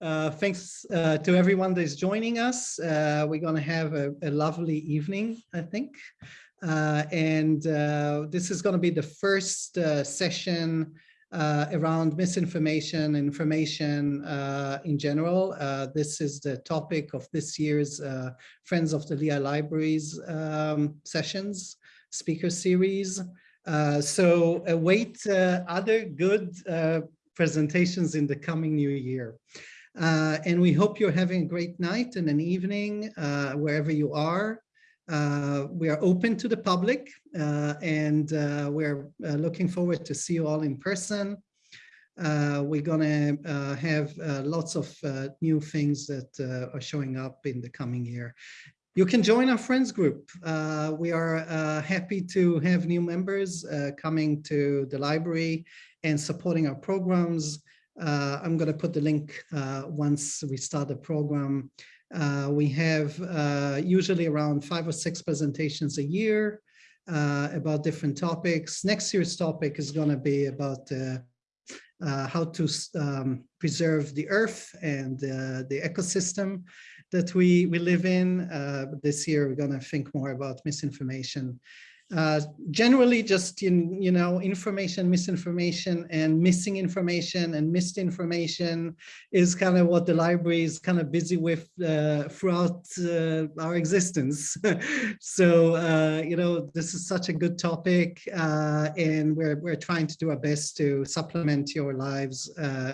Uh, thanks uh, to everyone that is joining us. Uh, we're going to have a, a, lovely evening, I think. Uh, and uh, this is going to be the first uh, session around misinformation, information in general. this is the topic of this year's Friends of the Lehigh Libraries um, sessions, speaker series. so await other good presentations in the coming new year. Uh, and we hope you're having a great night and an evening uh, wherever you are. Uh, we are open to the public uh, and uh, we're uh, looking forward to see you all in person. we're going to have lots of new things that are showing up in the coming year. You can join our friends group. we are happy to have new members coming to the library and supporting our programs. Uh, I'm going to put the link uh, once we start the program. Uh, we have uh, usually around five or six presentations a year uh, about different topics. Next year's topic is going to be about uh, how to um, preserve the earth and the ecosystem that we, we live in. this year, we're going to think more about misinformation uh, generally just in you know information misinformation and missing information and missed information is kind of what the library is kind of busy with uh, throughout uh, our existence. So uh, you know this is such a good topic uh, and we're we're trying to do our best to supplement your lives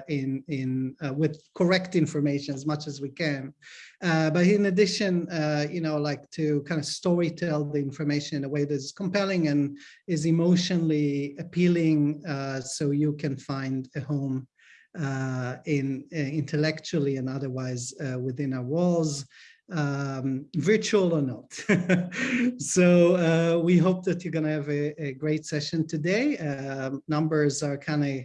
in in with correct information as much as we can uh, but in addition, uh, you know, like to kind of story tell the information in a way that's compelling and is emotionally appealing uh, so you can find a home uh, in uh, intellectually and otherwise within our walls um, virtual or not. so uh, we hope that you're going to have a, a, great session today. Uh, numbers are kind of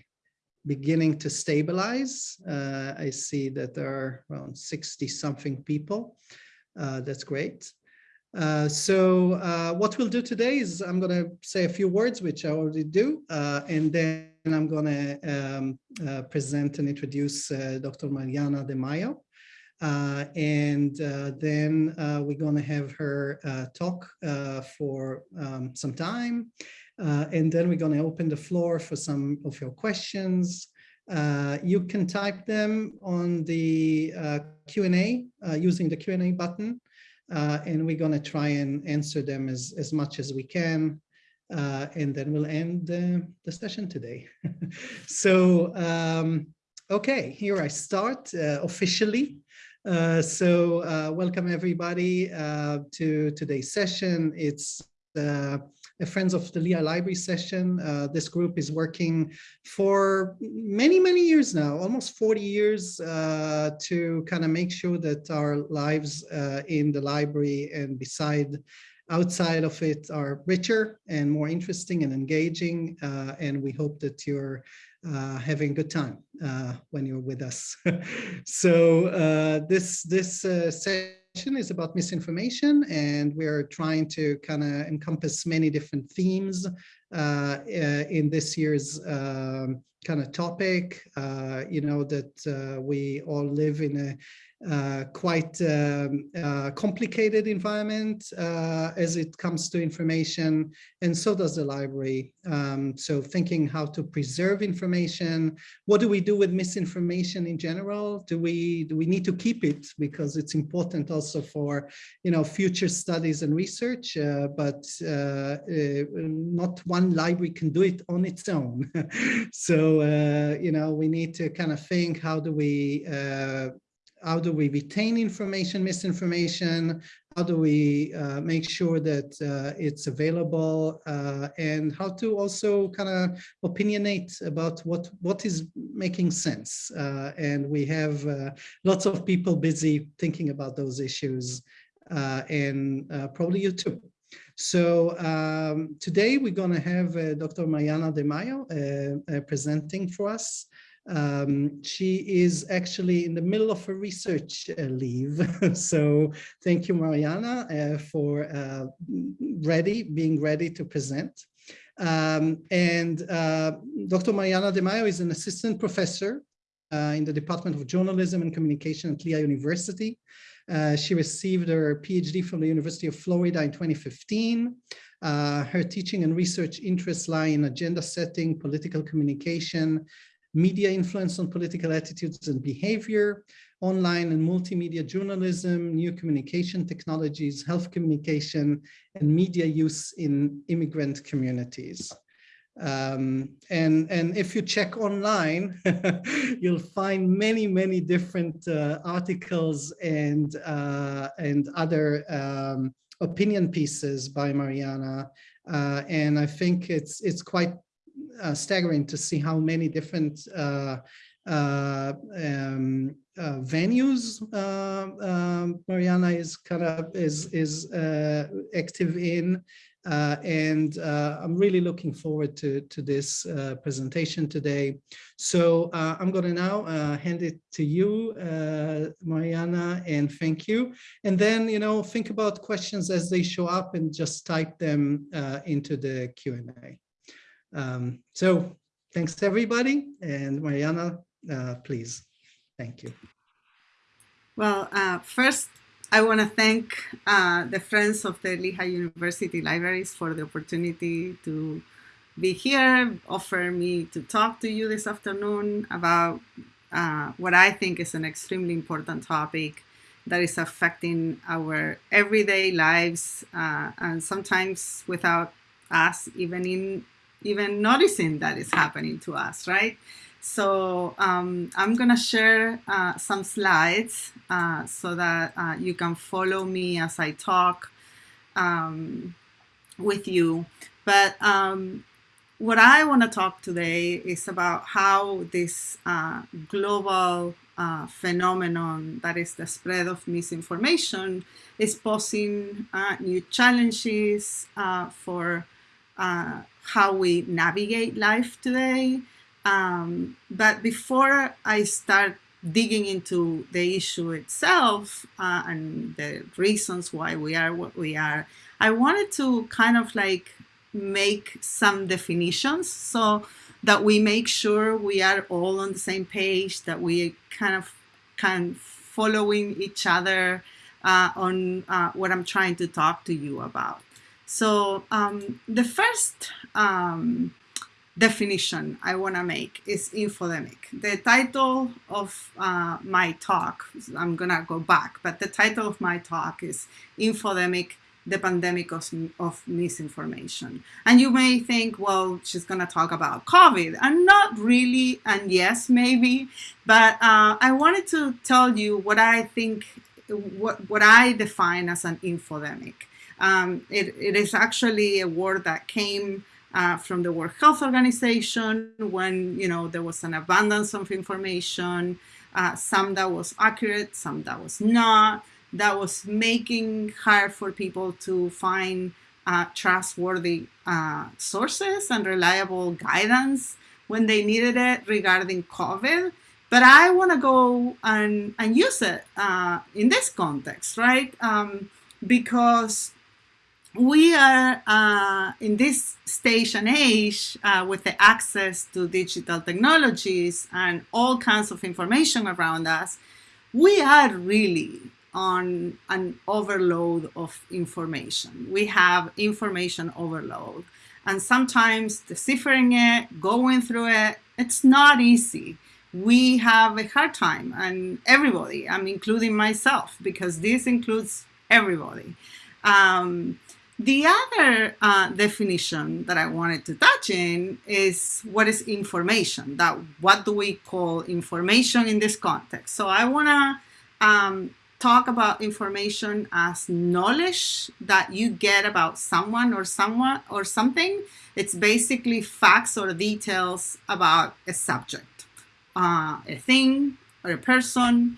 beginning to stabilize. Uh, I see that there are around 60 something people. Uh, that's great. Uh, so uh, what we'll do today is I'm going to say a few words, which I already do, uh, and then I'm going to um, uh, present and introduce Dr. Mariana De Maio. and then we're going to have her talk for um, some time. Uh, and then we're going to open the floor for some of your questions. Uh, you can type them on the uh, Q&A uh, using the Q&A button. Uh, and we're going to try and answer them as, as much as we can. Uh, and then we'll end the session today. so, um, okay, here I start officially. so welcome everybody to today's session. It's a Friends of the Lehigh Library session. Uh, this group is working for many, many years now, almost 40 years, uh, to kind of make sure that our lives uh, in the library and beside outside of it are richer and more interesting and engaging. Uh, and we hope that you're uh, having a good time uh, when you're with us. so uh, this this uh, session is about misinformation and we're trying to kind of encompass many different themes uh, in this year's um, kind of topic, uh, you know, that uh, we all live in a uh, quite um, uh, complicated environment uh, as it comes to information, and so does the library. Um, so thinking how to preserve information, what do we do with misinformation in general? Do we do we need to keep it because it's important also for you know future studies and research, uh, but uh, not one library can do it on its own. so you know we need to kind of think how do we how do we retain information, misinformation? How do we uh, make sure that uh, it's available uh, and how to also kind of opinionate about what, what is making sense. Uh, and we have uh, lots of people busy thinking about those issues uh, and probably you too. So um, today we're going to have Dr. Mariana De Maio presenting for us. Um, she is actually in the middle of a research uh, leave. so thank you, Mariana, uh, for uh, ready, being ready to present. Um, and uh, Dr. Mariana De Maio is an assistant professor uh, in the Department of Journalism and Communication at Lehigh University. Uh, she received her PhD from the University of Florida in 2015. Uh, her teaching and research interests lie in agenda setting, political communication, media influence on political attitudes and behavior, online and multimedia journalism, new communication technologies, health communication, and media use in immigrant communities. Um, and, and if you check online, you'll find many, many different uh, articles and, uh, and other um, opinion pieces by Mariana. Uh, and I think it's, it's quite uh, staggering to see how many different uh, uh, um, venues um, Mariana is kind of is, is active in. Uh, and uh, I'm really looking forward to, to this uh, presentation today. So uh, I'm going to now uh, hand it to you, uh, Mariana, and thank you. And then, you know, think about questions as they show up and just type them into the Q&A. Um, so thanks everybody. And Mariana, please. Thank you. Well, first, I want to thank uh, the Friends of the Lehigh University Libraries for the opportunity to be here, offer me to talk to you this afternoon about uh, what I think is an extremely important topic that is affecting our everyday lives uh, and sometimes without us even in even noticing that is happening to us, right? So um, I'm gonna share uh, some slides uh, so that uh, you can follow me as I talk um, with you. But um, what I wanna talk today is about how this uh, global uh, phenomenon that is the spread of misinformation is posing uh, new challenges for how we navigate life today um, but before I start digging into the issue itself uh, and the reasons why we are what we are, I wanted to kind of like make some definitions so that we make sure we are all on the same page, that we kind of can following each other uh, on uh, what I'm trying to talk to you about. So um, the first um, definition I want to make is infodemic. The title of uh, my talk, I'm going to go back, but the title of my talk is Infodemic, the Pandemic of, of Misinformation. And you may think, well, she's going to talk about COVID. And not really, and yes, maybe, but uh, I wanted to tell you what I think, what, what I define as an infodemic. Um, it, it is actually a word that came uh, from the World Health Organization when you know there was an abundance of information, uh, some that was accurate, some that was not, that was making hard for people to find uh, trustworthy uh, sources and reliable guidance when they needed it regarding COVID. But I want to go and, and use it uh, in this context, right? Um, because we are uh, in this stage and age uh, with the access to digital technologies and all kinds of information around us, we are really on an overload of information. We have information overload. And sometimes deciphering it, going through it, it's not easy. We have a hard time, and everybody, I'm including myself, because this includes everybody. Um, the other uh, definition that I wanted to touch in is what is information, that what do we call information in this context? So I wanna um, talk about information as knowledge that you get about someone or someone or something. It's basically facts or details about a subject, uh, a thing or a person.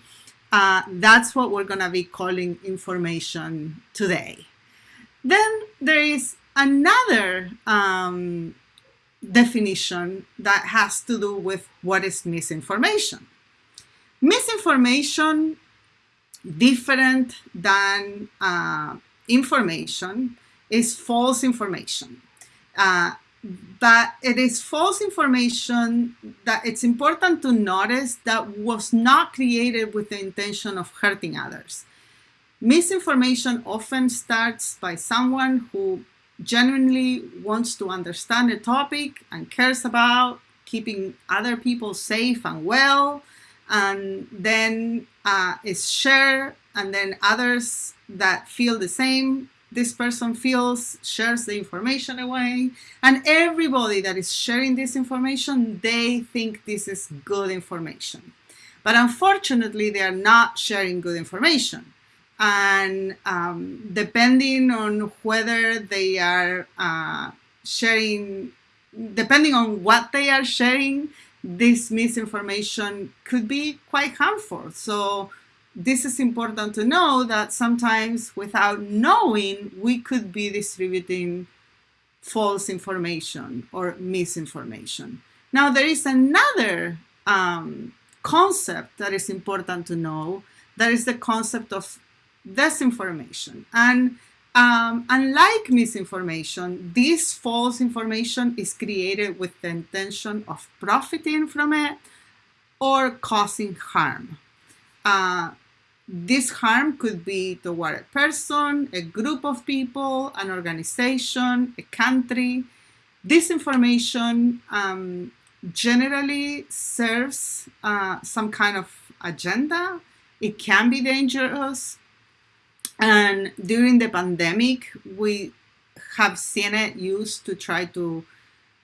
Uh, that's what we're gonna be calling information today. Then there is another um, definition that has to do with what is misinformation. Misinformation, different than uh, information, is false information. Uh, but it is false information that it's important to notice that was not created with the intention of hurting others. Misinformation often starts by someone who genuinely wants to understand a topic and cares about keeping other people safe and well, and then uh, is shared, and then others that feel the same this person feels, shares the information away, and everybody that is sharing this information, they think this is good information. But unfortunately, they are not sharing good information. And um, depending on whether they are uh, sharing, depending on what they are sharing, this misinformation could be quite harmful. So this is important to know that sometimes without knowing, we could be distributing false information or misinformation. Now, there is another um, concept that is important to know. That is the concept of disinformation. And um, unlike misinformation, this false information is created with the intention of profiting from it or causing harm. Uh, this harm could be toward a person, a group of people, an organization, a country. This information um, generally serves uh, some kind of agenda. It can be dangerous. And during the pandemic, we have seen it used to try to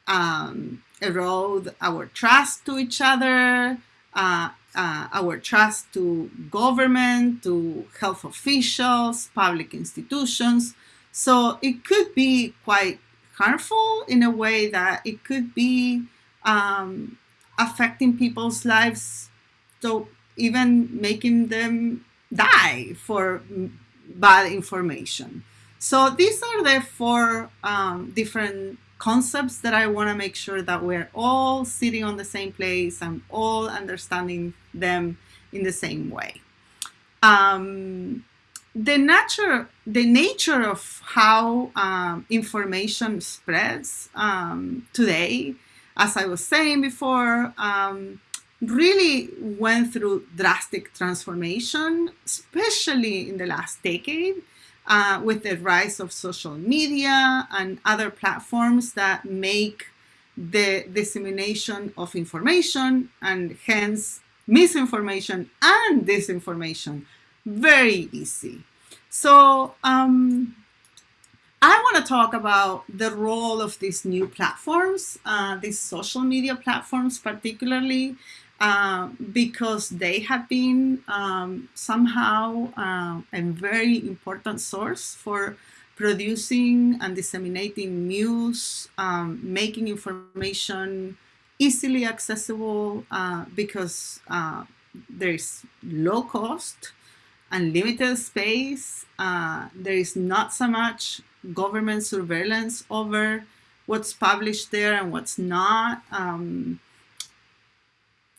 um, erode our trust to each other, uh, uh, our trust to government, to health officials, public institutions. So it could be quite harmful in a way that it could be um, affecting people's lives, so even making them die for bad information. So these are the four um, different concepts that I want to make sure that we're all sitting on the same place and all understanding them in the same way. Um, the nature, the nature of how um, information spreads um, today, as I was saying before, um, really went through drastic transformation, especially in the last decade uh, with the rise of social media and other platforms that make the dissemination of information and hence misinformation and disinformation very easy. So um, I want to talk about the role of these new platforms, uh, these social media platforms particularly, uh, because they have been um, somehow uh, a very important source for producing and disseminating news, um, making information easily accessible uh, because uh, there is low cost and limited space. Uh, there is not so much government surveillance over what's published there and what's not. Um,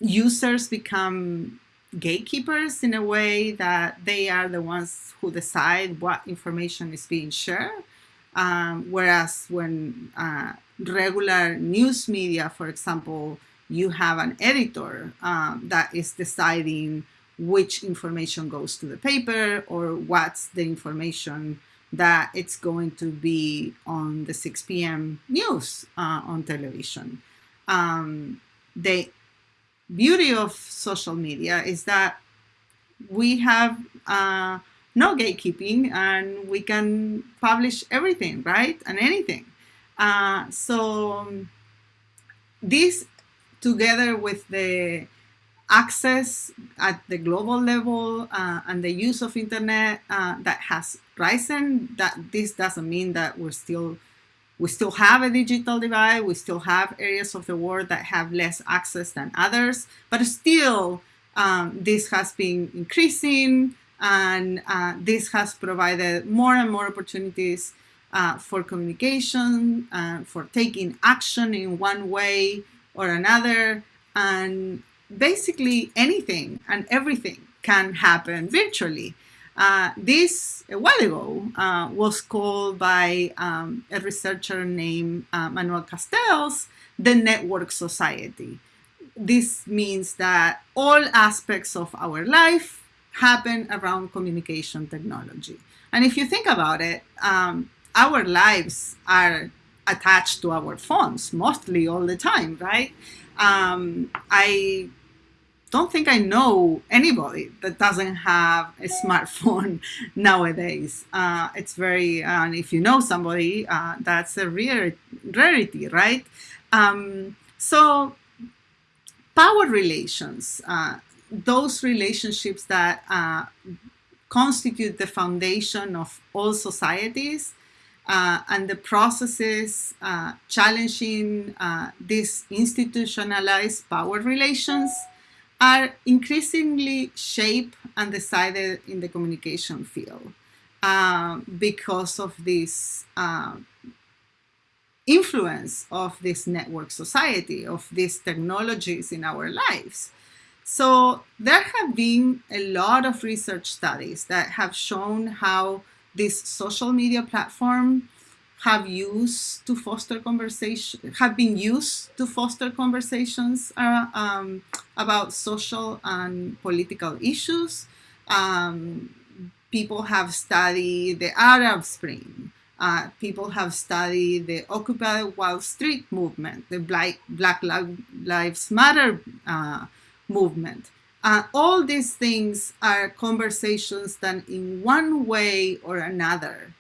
users become gatekeepers in a way that they are the ones who decide what information is being shared. Um, whereas when uh, regular news media, for example, you have an editor um, that is deciding which information goes to the paper or what's the information that it's going to be on the 6 p.m. news uh, on television. Um, they beauty of social media is that we have uh, no gatekeeping and we can publish everything, right? And anything. Uh, so um, this together with the access at the global level uh, and the use of internet uh, that has risen, that this doesn't mean that we're still we still have a digital divide. We still have areas of the world that have less access than others, but still um, this has been increasing and uh, this has provided more and more opportunities uh, for communication, uh, for taking action in one way or another, and basically anything and everything can happen virtually. Uh, this, a while ago, uh, was called by um, a researcher named uh, Manuel Castells the network society. This means that all aspects of our life happen around communication technology. And if you think about it, um, our lives are attached to our phones mostly all the time, right? Um, I don't think I know anybody that doesn't have a smartphone nowadays. Uh, it's very, uh, and if you know somebody, uh, that's a rare rarity, right? Um, so power relations, uh, those relationships that uh, constitute the foundation of all societies uh, and the processes challenging these institutionalized power relations are increasingly shaped and decided in the communication field uh, because of this uh, influence of this network society, of these technologies in our lives. So there have been a lot of research studies that have shown how this social media platform have used to foster conversation, have been used to foster conversations uh, um, about social and political issues. Um, people have studied the Arab Spring. Uh, people have studied the Occupy Wall Street movement, the Black, Black Lives Matter uh, movement. Uh, all these things are conversations that in one way or another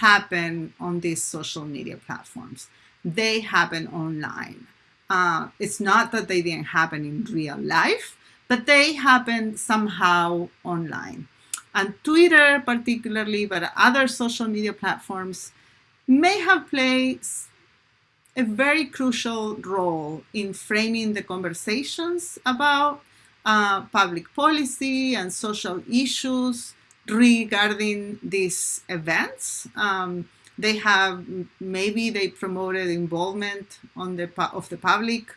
happen on these social media platforms. They happen online. Uh, it's not that they didn't happen in real life, but they happen somehow online. And Twitter particularly, but other social media platforms may have played a very crucial role in framing the conversations about uh, public policy and social issues regarding these events. Um, they have maybe they promoted involvement on the of the public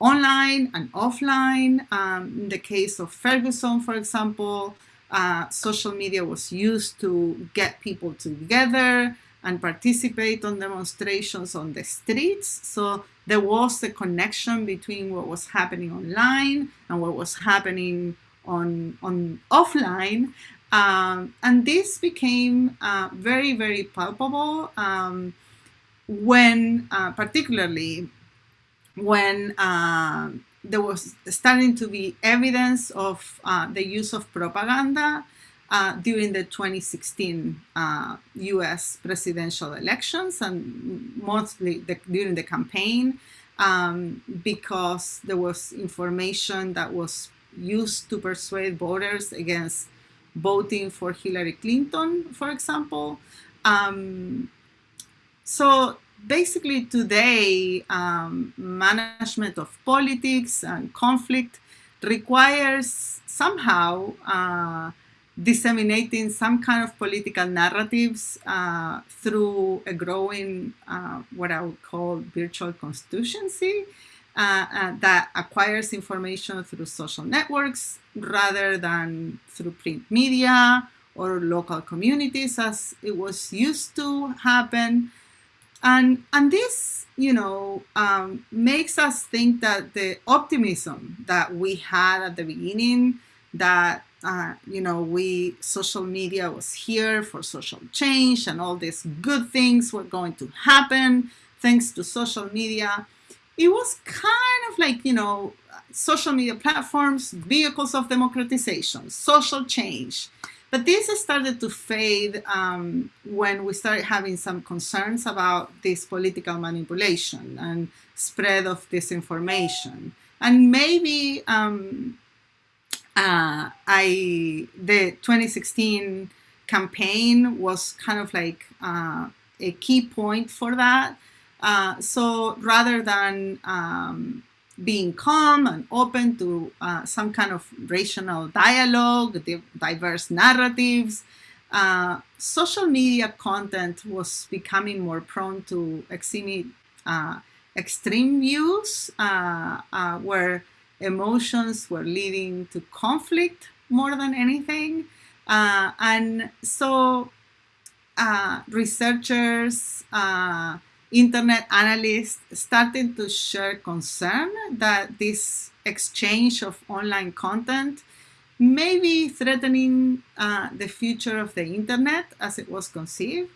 online and offline. Um, in the case of Ferguson, for example, uh, social media was used to get people together and participate on demonstrations on the streets. So there was a connection between what was happening online and what was happening on, on offline. Um, and this became uh, very, very palpable um, when, uh, particularly when uh, there was starting to be evidence of uh, the use of propaganda uh, during the 2016 US uh, presidential elections and mostly the, during the campaign um, because there was information that was used to persuade voters against voting for Hillary Clinton, for example. Um, so basically today, um, management of politics and conflict requires somehow uh, disseminating some kind of political narratives uh, through a growing, uh, what I would call virtual constituency uh, uh, that acquires information through social networks rather than through print media or local communities as it was used to happen. And, and this, you know, um, makes us think that the optimism that we had at the beginning, that, uh, you know, we, social media was here for social change and all these good things were going to happen thanks to social media. It was kind of like, you know, social media platforms, vehicles of democratization, social change. But this started to fade um, when we started having some concerns about this political manipulation and spread of disinformation. And maybe um, uh, I the 2016 campaign was kind of like uh, a key point for that. Uh, so rather than um, being calm and open to uh, some kind of rational dialogue, diverse narratives. Uh, social media content was becoming more prone to exhibit uh, extreme views uh, uh, where emotions were leading to conflict more than anything. And so researchers, internet analysts started to share concern that this exchange of online content may be threatening uh, the future of the internet as it was conceived.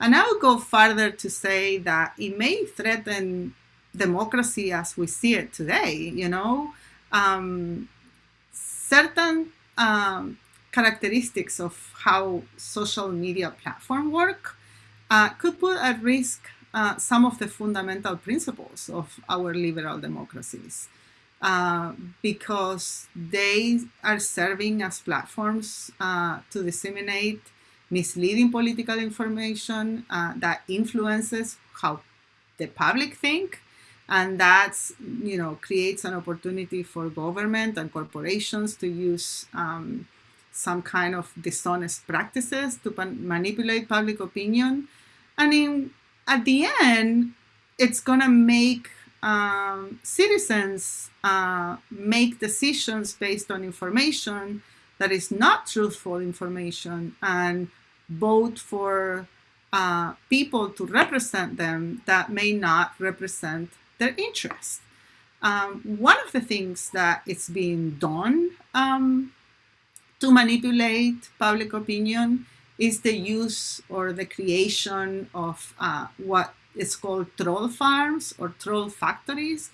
And I would go further to say that it may threaten democracy as we see it today. You know, um, certain um, characteristics of how social media platform work uh, could put at risk uh, some of the fundamental principles of our liberal democracies uh, because they are serving as platforms uh, to disseminate misleading political information uh, that influences how the public think and that's you know creates an opportunity for government and corporations to use um, some kind of dishonest practices to manipulate public opinion and in at the end it's going to make um, citizens uh, make decisions based on information that is not truthful information and vote for uh, people to represent them that may not represent their interest. Um, one of the things that is being done um, to manipulate public opinion is the use or the creation of uh, what is called troll farms or troll factories.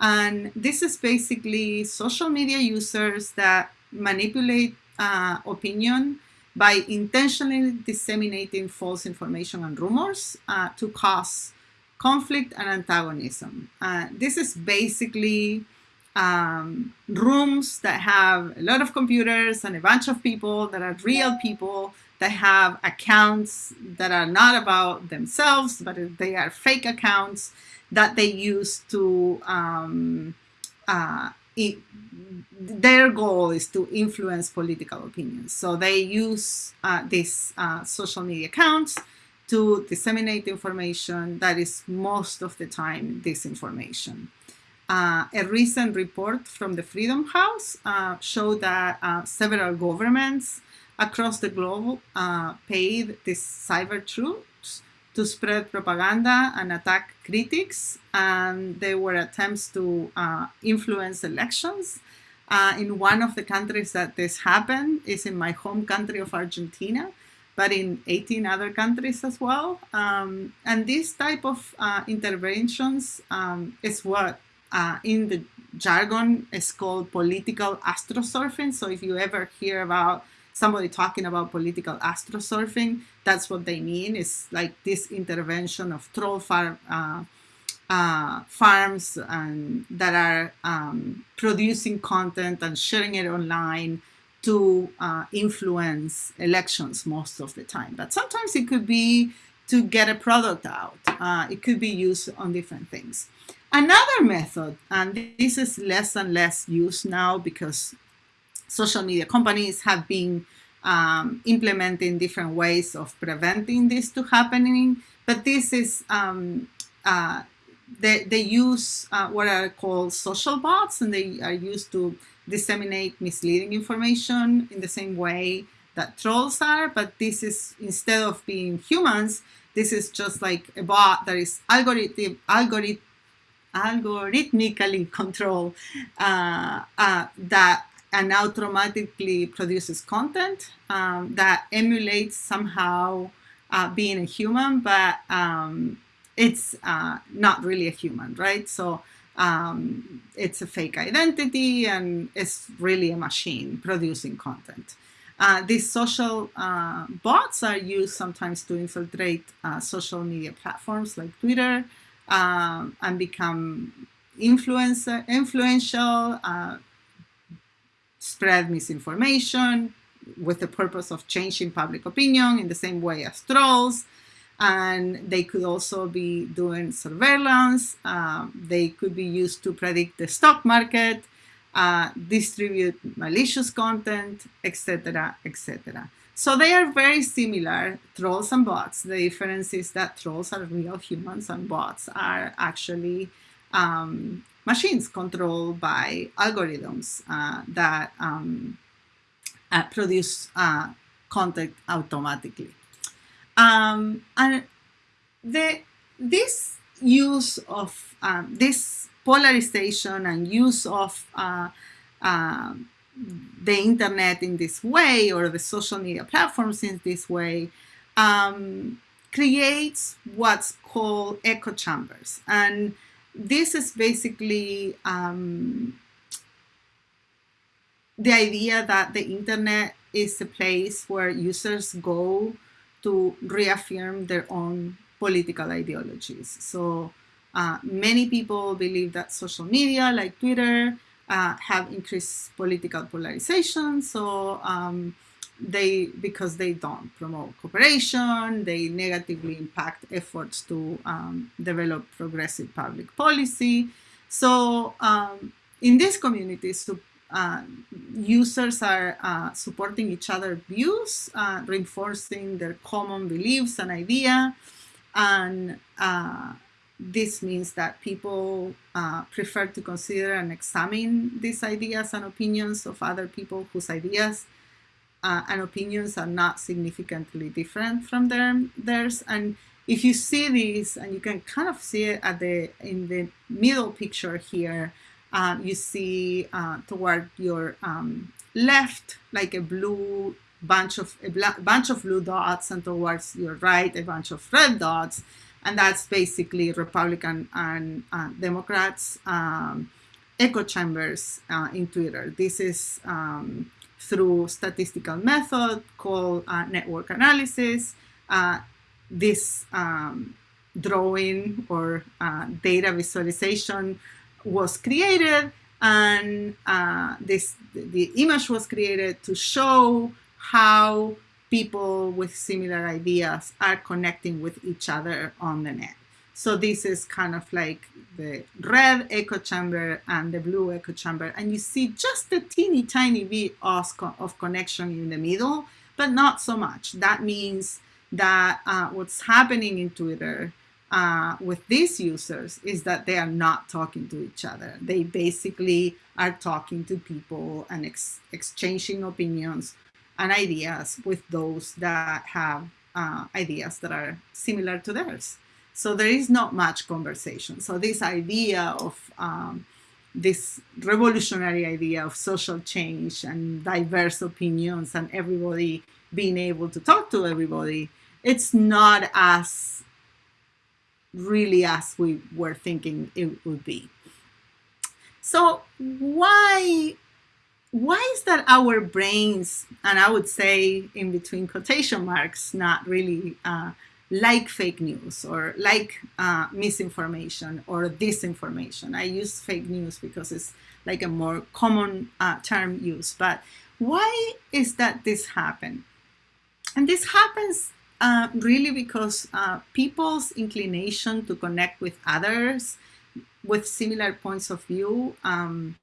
And this is basically social media users that manipulate uh, opinion by intentionally disseminating false information and rumors uh, to cause conflict and antagonism. Uh, this is basically um, rooms that have a lot of computers and a bunch of people that are real people that have accounts that are not about themselves, but they are fake accounts that they use to, um, uh, it, their goal is to influence political opinions. So they use uh, these uh, social media accounts to disseminate information that is most of the time disinformation. Uh, a recent report from the Freedom House uh, showed that uh, several governments across the globe uh, paid these cyber troops to spread propaganda and attack critics, and there were attempts to uh, influence elections. Uh, in one of the countries that this happened is in my home country of Argentina, but in 18 other countries as well. Um, and this type of uh, interventions um, is what uh, in the jargon is called political astrosurfing. So if you ever hear about somebody talking about political astrosurfing, that's what they mean. It's like this intervention of troll uh, uh, farms and that are um, producing content and sharing it online to uh, influence elections most of the time. But sometimes it could be to get a product out. Uh, it could be used on different things. Another method, and this is less and less used now because social media companies have been um, implementing different ways of preventing this to happening. But this is, um, uh, they, they use uh, what are called social bots and they are used to disseminate misleading information in the same way that trolls are, but this is, instead of being humans, this is just like a bot that is algorithm, algorithm, algorithmically controlled uh, uh, that and now automatically produces content um, that emulates somehow uh, being a human, but um, it's uh, not really a human, right? So um, it's a fake identity and it's really a machine producing content. Uh, these social uh, bots are used sometimes to infiltrate uh, social media platforms like Twitter um, and become influencer, influential, uh, spread misinformation with the purpose of changing public opinion in the same way as trolls, and they could also be doing surveillance. Uh, they could be used to predict the stock market, uh, distribute malicious content, etc., etc. So they are very similar, trolls and bots. The difference is that trolls are real humans and bots are actually um, machines controlled by algorithms uh, that um, uh, produce uh, content automatically. Um, and the, this use of um, this polarization and use of uh, uh, the internet in this way or the social media platforms in this way um, creates what's called echo chambers. And this is basically um, the idea that the internet is a place where users go to reaffirm their own political ideologies. So uh, many people believe that social media like Twitter uh, have increased political polarization. So um, they, because they don't promote cooperation, they negatively impact efforts to um, develop progressive public policy. So um, in these communities, uh, users are uh, supporting each other's views, uh, reinforcing their common beliefs and idea. And uh, this means that people uh, prefer to consider and examine these ideas and opinions of other people whose ideas uh, and opinions are not significantly different from their, theirs. And if you see this, and you can kind of see it at the in the middle picture here, uh, you see uh, toward your um, left like a blue bunch of a bunch of blue dots, and towards your right a bunch of red dots and that's basically Republican and uh, Democrats um, echo chambers uh, in Twitter. This is um, through statistical method called uh, network analysis. Uh, this um, drawing or uh, data visualization was created and uh, this the image was created to show how people with similar ideas are connecting with each other on the net. So this is kind of like the red echo chamber and the blue echo chamber. And you see just a teeny tiny bit of, of connection in the middle, but not so much. That means that uh, what's happening in Twitter uh, with these users is that they are not talking to each other. They basically are talking to people and ex exchanging opinions and ideas with those that have uh, ideas that are similar to theirs. So there is not much conversation. So this idea of um, this revolutionary idea of social change and diverse opinions and everybody being able to talk to everybody, it's not as really as we were thinking it would be. So why why is that our brains, and I would say in between quotation marks, not really uh, like fake news or like uh, misinformation or disinformation. I use fake news because it's like a more common uh, term used. But why is that this happen? And this happens uh, really because uh, people's inclination to connect with others with similar points of view um,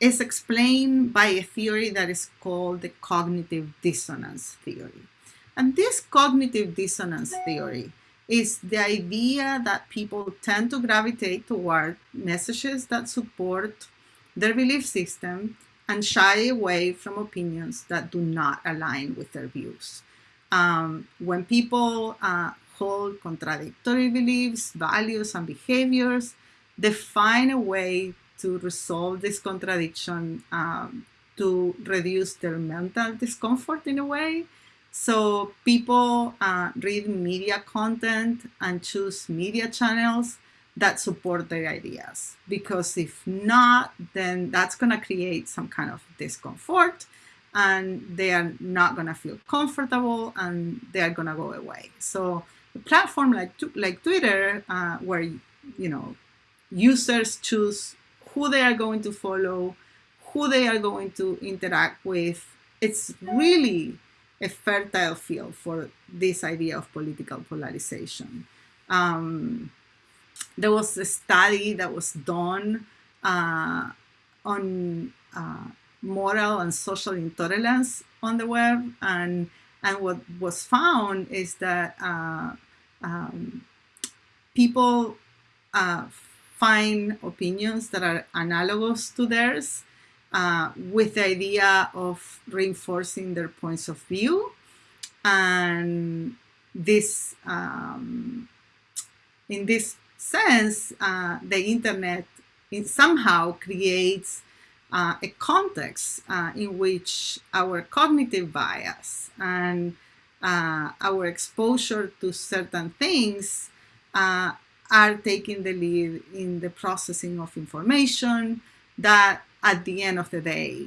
is explained by a theory that is called the cognitive dissonance theory. And this cognitive dissonance theory is the idea that people tend to gravitate toward messages that support their belief system and shy away from opinions that do not align with their views. Um, when people uh, hold contradictory beliefs, values, and behaviors, they find a way to resolve this contradiction um, to reduce their mental discomfort in a way. So people uh, read media content and choose media channels that support their ideas. Because if not, then that's going to create some kind of discomfort and they are not going to feel comfortable and they are going to go away. So a platform like, like Twitter, uh, where, you know, users choose who they are going to follow, who they are going to interact with. It's really a fertile field for this idea of political polarization. Um, there was a study that was done uh, on uh, moral and social intolerance on the web, and and what was found is that uh, um, people uh, find opinions that are analogous to theirs uh, with the idea of reinforcing their points of view. And this, um, in this sense, uh, the internet somehow creates uh, a context uh, in which our cognitive bias and uh, our exposure to certain things uh, are taking the lead in the processing of information that at the end of the day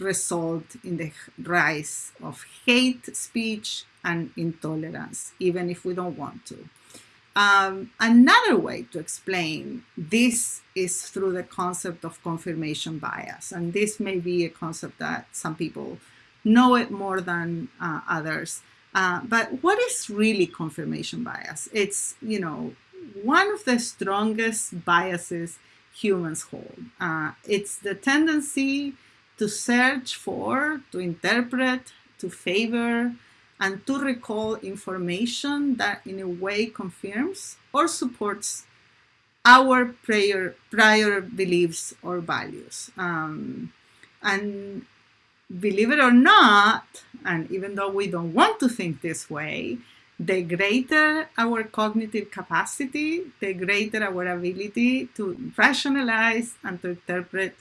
result in the rise of hate speech and intolerance, even if we don't want to. Um, another way to explain this is through the concept of confirmation bias. And this may be a concept that some people know it more than uh, others. Uh, but what is really confirmation bias? It's, you know, one of the strongest biases humans hold. Uh, it's the tendency to search for, to interpret, to favor, and to recall information that in a way confirms or supports our prior, prior beliefs or values. Um, and believe it or not, and even though we don't want to think this way, the greater our cognitive capacity, the greater our ability to rationalize and to interpret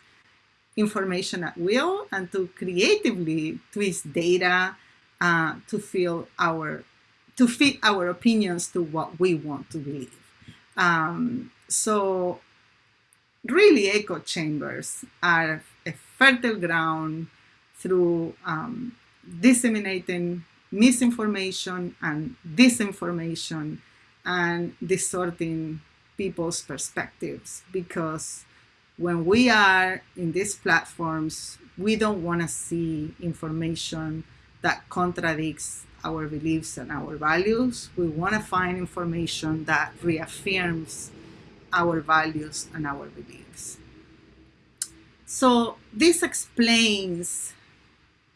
information at will and to creatively twist data uh, to feel our to fit our opinions to what we want to believe. Um, so really echo chambers are a fertile ground through um, disseminating misinformation and disinformation and distorting people's perspectives because when we are in these platforms, we don't want to see information that contradicts our beliefs and our values. We want to find information that reaffirms our values and our beliefs. So this explains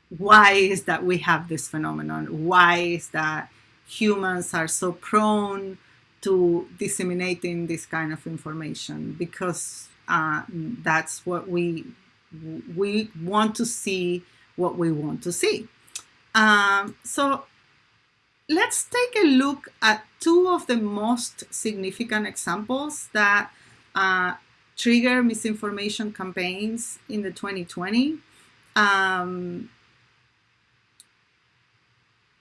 why is that we have this phenomenon? Why is that humans are so prone to disseminating this kind of information? Because uh, that's what we we want to see what we want to see. Um, so let's take a look at two of the most significant examples that uh, trigger misinformation campaigns in the 2020. Um,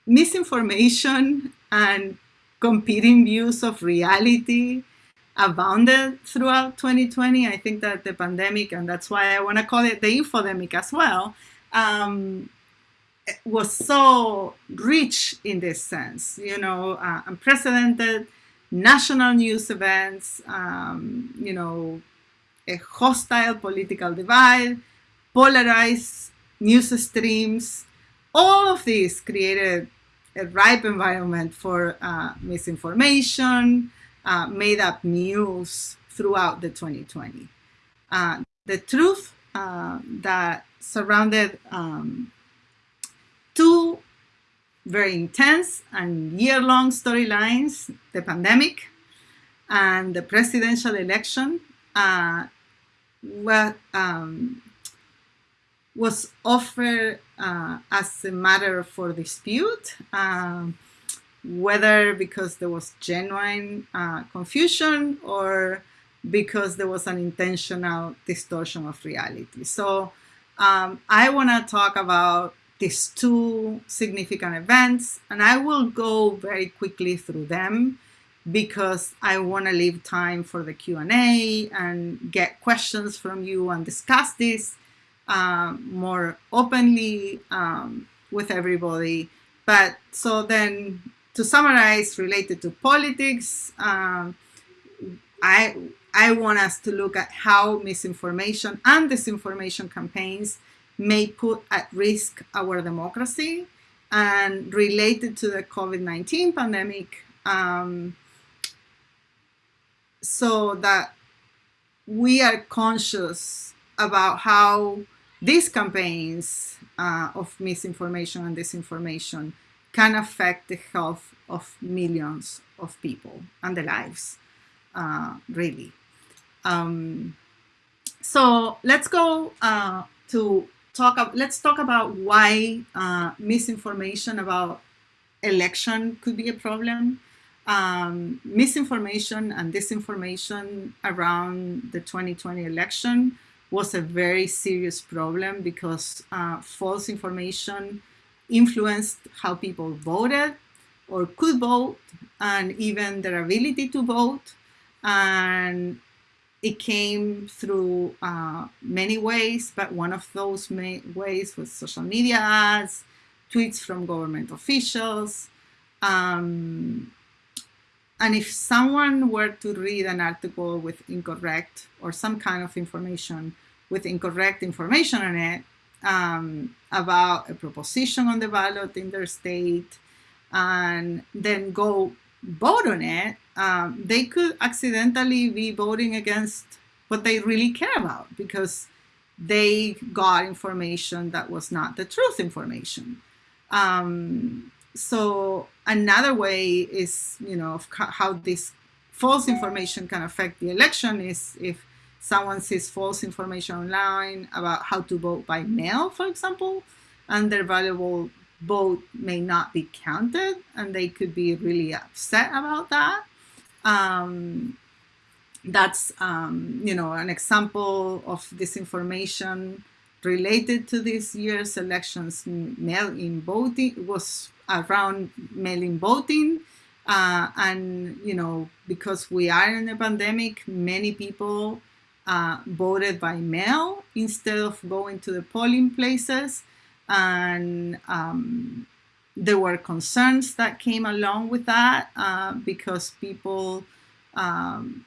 misinformation and competing views of reality abounded throughout 2020. I think that the pandemic, and that's why I want to call it the infodemic as well, um, was so rich in this sense, you know, uh, unprecedented national news events, um, you know, a hostile political divide, polarized news streams, all of this created a ripe environment for uh, misinformation, uh, made up news throughout the 2020. Uh, the truth uh, that surrounded um, two very intense and year-long storylines, the pandemic and the presidential election, uh, were, um, was offered uh, as a matter for dispute, uh, whether because there was genuine uh, confusion or because there was an intentional distortion of reality. So um, I want to talk about these two significant events, and I will go very quickly through them because I want to leave time for the Q&A and get questions from you and discuss this um, more openly um, with everybody. But so then to summarize related to politics, um, I, I want us to look at how misinformation and disinformation campaigns may put at risk our democracy and related to the COVID-19 pandemic um, so that we are conscious about how these campaigns uh, of misinformation and disinformation can affect the health of millions of people and their lives, uh, really. Um, so let's go uh, to talk, let's talk about why uh, misinformation about election could be a problem. Um, misinformation and disinformation around the 2020 election was a very serious problem because uh, false information influenced how people voted or could vote and even their ability to vote. And it came through uh, many ways, but one of those ways was social media ads, tweets from government officials. Um, and if someone were to read an article with incorrect or some kind of information with incorrect information on it um, about a proposition on the ballot in their state, and then go vote on it, um, they could accidentally be voting against what they really care about because they got information that was not the truth information. Um, so another way is, you know, how this false information can affect the election is if someone sees false information online about how to vote by mail, for example, and their valuable vote may not be counted and they could be really upset about that. Um, that's, um, you know, an example of disinformation related to this year's elections. Mail-in voting was around mail-in voting. Uh, and, you know, because we are in a pandemic, many people uh, voted by mail instead of going to the polling places and um, there were concerns that came along with that uh, because people um,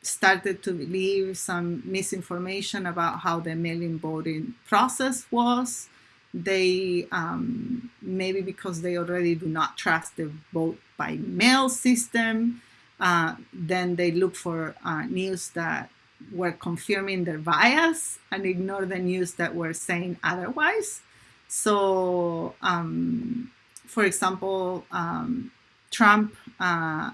started to believe some misinformation about how the mail-in voting process was. They, um, maybe because they already do not trust the vote by mail system, uh, then they look for uh, news that were confirming their bias and ignore the news that were saying otherwise. So, um, for example, um, Trump uh,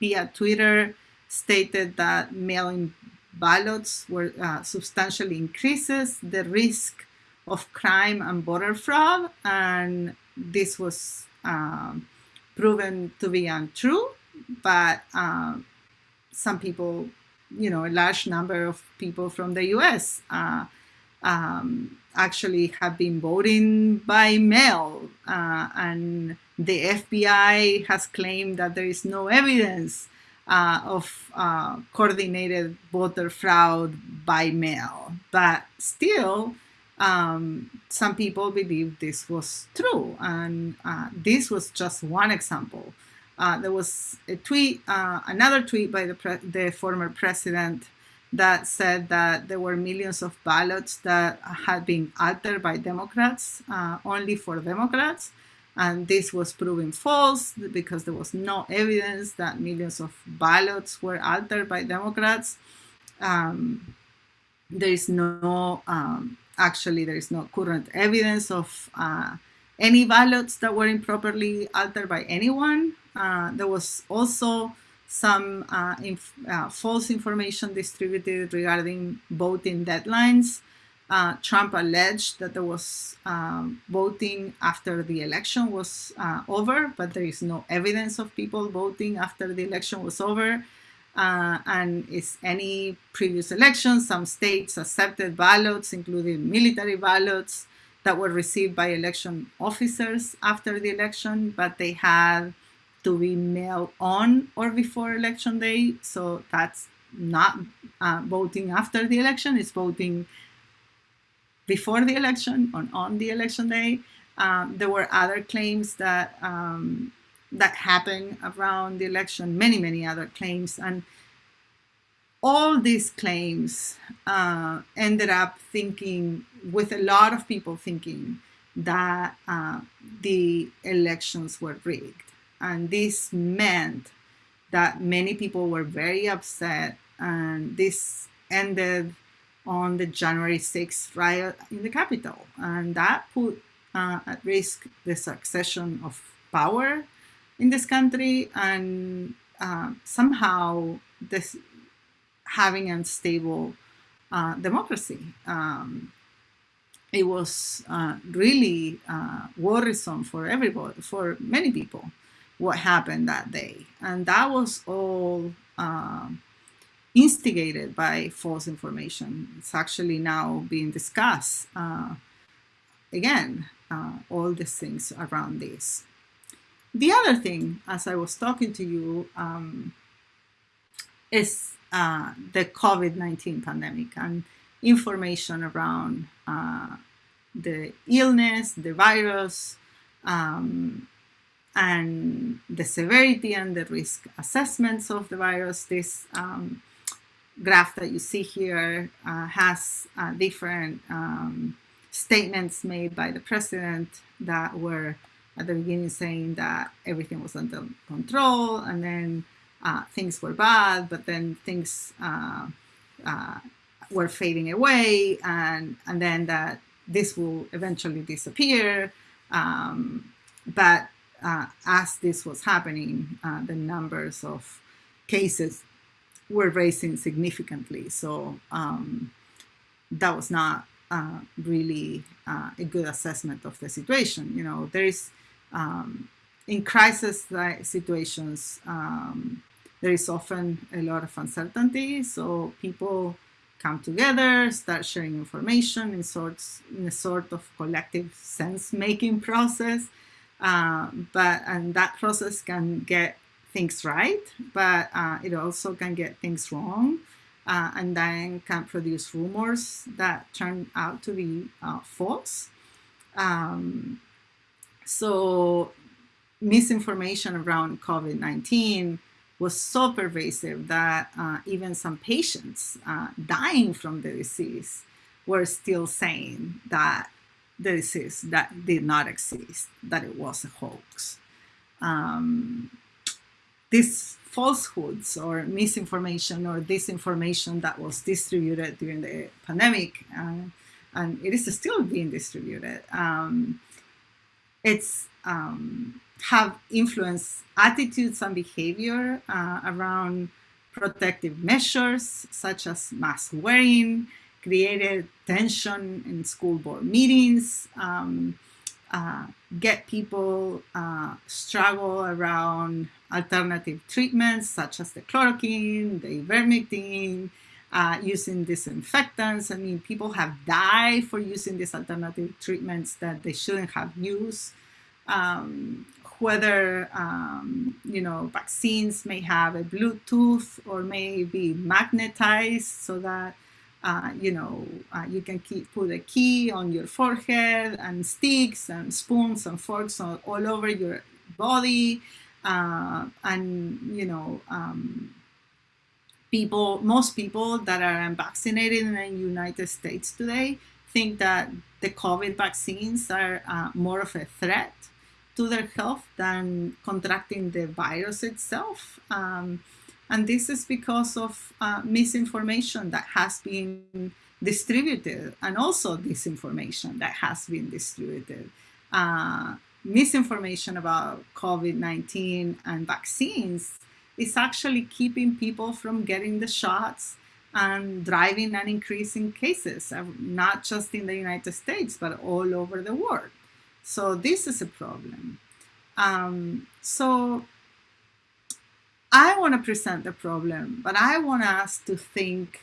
via Twitter stated that mail-in ballots were uh, substantially increases the risk of crime and voter fraud, and this was um, proven to be untrue. But uh, some people you know, a large number of people from the US uh, um, actually have been voting by mail. Uh, and the FBI has claimed that there is no evidence uh, of uh, coordinated voter fraud by mail. But still, um, some people believe this was true. And uh, this was just one example. Uh, there was a tweet, uh, another tweet by the, the former president that said that there were millions of ballots that had been altered by Democrats, uh, only for Democrats. And this was proven false because there was no evidence that millions of ballots were altered by Democrats. Um, there is no, um, actually, there is no current evidence of uh, any ballots that were improperly altered by anyone. Uh, there was also some uh, inf uh, false information distributed regarding voting deadlines. Uh, Trump alleged that there was um, voting after the election was uh, over, but there is no evidence of people voting after the election was over. And is any previous election, some states accepted ballots, including military ballots, that were received by election officers after the election, but they had to be mailed on or before election day. So that's not uh, voting after the election, it's voting before the election or on the election day. Um, there were other claims that um, that happened around the election, many, many other claims. And all these claims uh, ended up thinking, with a lot of people thinking, that uh, the elections were rigged. And this meant that many people were very upset and this ended on the January 6th riot in the Capitol. And that put uh, at risk the succession of power in this country and uh, somehow this having an unstable uh, democracy. Um, it was uh, really uh, worrisome for everybody, for many people, what happened that day. And that was all uh, instigated by false information. It's actually now being discussed uh, again, all these things around this. The other thing, as I was talking to you, um, is uh, the COVID-19 pandemic and information around uh, the illness, the virus, um, and the severity and the risk assessments of the virus. This um, graph that you see here uh, has uh, different um, statements made by the president that were at the beginning saying that everything was under control and then uh, things were bad, but then things uh, uh, were fading away and, and then that this will eventually disappear. Um, but uh, as this was happening, uh, the numbers of cases were raising significantly. So um, that was not uh, really a good assessment of the situation. You know, there is um, in crisis situations, um, there is often a lot of uncertainty. So people come together, start sharing information in sorts in a sort of collective sense-making process. Uh, but and that process can get things right, but uh, it also can get things wrong uh, and then can produce rumors that turn out to be uh, false. Um, so misinformation around COVID-19 was so pervasive that uh, even some patients uh, dying from the disease were still saying that the disease that did not exist, that it was a hoax. Um, this falsehoods or misinformation or disinformation that was distributed during the pandemic, uh, and it is still being distributed. Um, it's um, have influenced attitudes and behavior uh, around protective measures such as mask wearing, created tension in school board meetings, um, uh, get people uh, struggle around alternative treatments such as the chloroquine, the ivermectin, uh, using disinfectants. I mean, people have died for using these alternative treatments that they shouldn't have used. Um, whether, um, you know, vaccines may have a Bluetooth or may be magnetized so that uh, you know, uh, you can keep, put a key on your forehead and sticks and spoons and forks all, all over your body. Uh, and, you know, um, people, most people that are unvaccinated in the United States today think that the COVID vaccines are uh, more of a threat to their health than contracting the virus itself. Um, and this is because of uh, misinformation that has been distributed and also disinformation that has been distributed. Uh, misinformation about COVID-19 and vaccines is actually keeping people from getting the shots and driving an increase in cases, uh, not just in the United States, but all over the world. So this is a problem. Um, so I want to present the problem, but I want us to think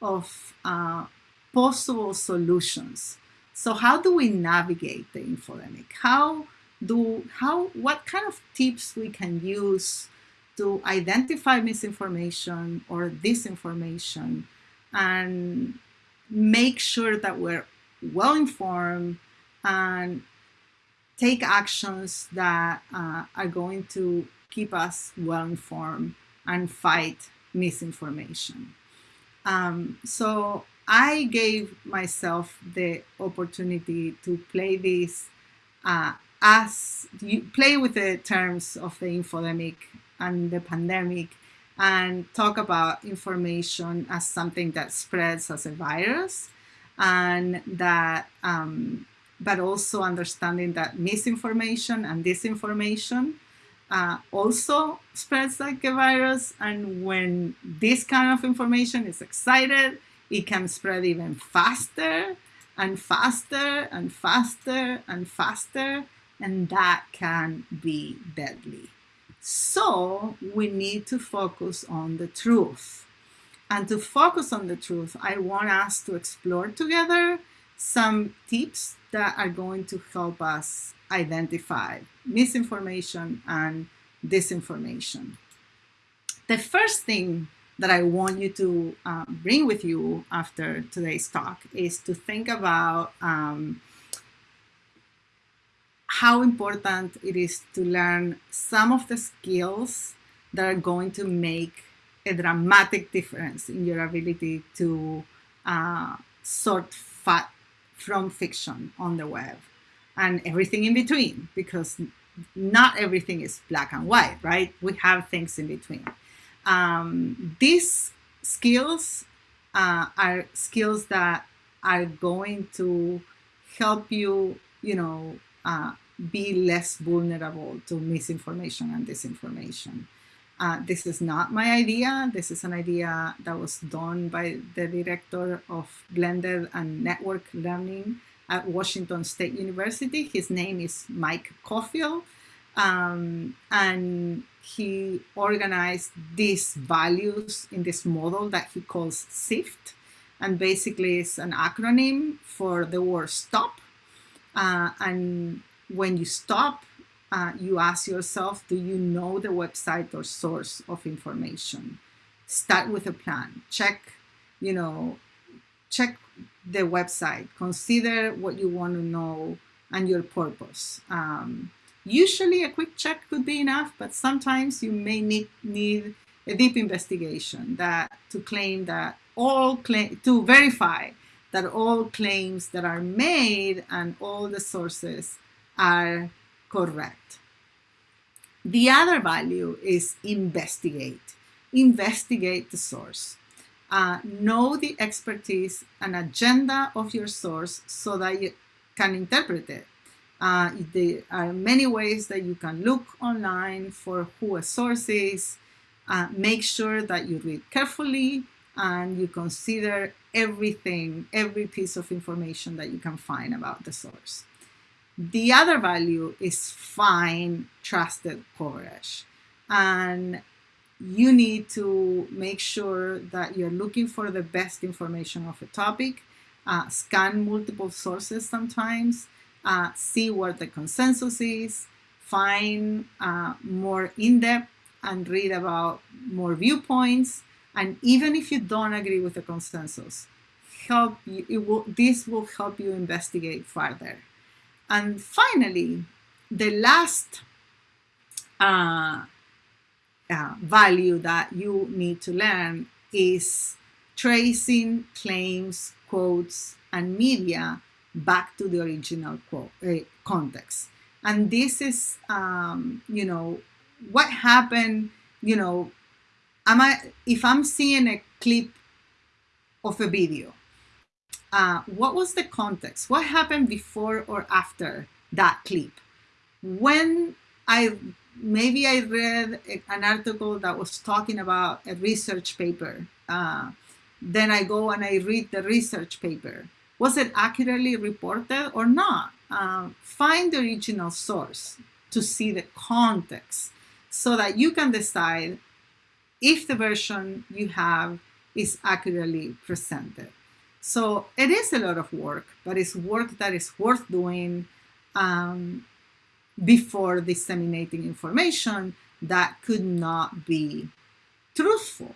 of uh, possible solutions. So how do we navigate the infodemic? How do, how, what kind of tips we can use to identify misinformation or disinformation and make sure that we're well informed and take actions that uh, are going to keep us well informed and fight misinformation. Um, so I gave myself the opportunity to play this uh, as you play with the terms of the infodemic and the pandemic and talk about information as something that spreads as a virus and that um, but also understanding that misinformation and disinformation uh, also spreads like a virus. And when this kind of information is excited, it can spread even faster and faster and faster and faster, and that can be deadly. So we need to focus on the truth. And to focus on the truth, I want us to explore together some tips that are going to help us identify misinformation and disinformation. The first thing that I want you to uh, bring with you after today's talk is to think about um, how important it is to learn some of the skills that are going to make a dramatic difference in your ability to uh, sort fact from fiction on the web and everything in between because not everything is black and white, right? We have things in between. Um, these skills uh, are skills that are going to help you, you know, uh, be less vulnerable to misinformation and disinformation. Uh, this is not my idea. This is an idea that was done by the director of blended and network learning at Washington State University. His name is Mike Caulfield. Um, and he organized these values in this model that he calls SIFT. And basically it's an acronym for the word stop. Uh, and when you stop, uh, you ask yourself, do you know the website or source of information? Start with a plan. Check, you know, check the website. Consider what you want to know and your purpose. Um, usually a quick check could be enough, but sometimes you may need, need a deep investigation that to claim that all claim to verify that all claims that are made and all the sources are correct. The other value is investigate. Investigate the source. Uh, know the expertise and agenda of your source so that you can interpret it. Uh, there are many ways that you can look online for who a source is. Uh, make sure that you read carefully and you consider everything, every piece of information that you can find about the source. The other value is find trusted coverage. And you need to make sure that you're looking for the best information of a topic, uh, scan multiple sources sometimes, uh, see what the consensus is, find uh, more in-depth and read about more viewpoints. And even if you don't agree with the consensus, help you, will, this will help you investigate further. And finally, the last uh, uh, value that you need to learn is tracing claims, quotes, and media back to the original quote, uh, context. And this is, um, you know, what happened, you know, am I, if I'm seeing a clip of a video uh, what was the context? What happened before or after that clip? When I maybe I read an article that was talking about a research paper. Uh, then I go and I read the research paper. Was it accurately reported or not? Uh, find the original source to see the context so that you can decide if the version you have is accurately presented. So it is a lot of work, but it's work that is worth doing um, before disseminating information that could not be truthful.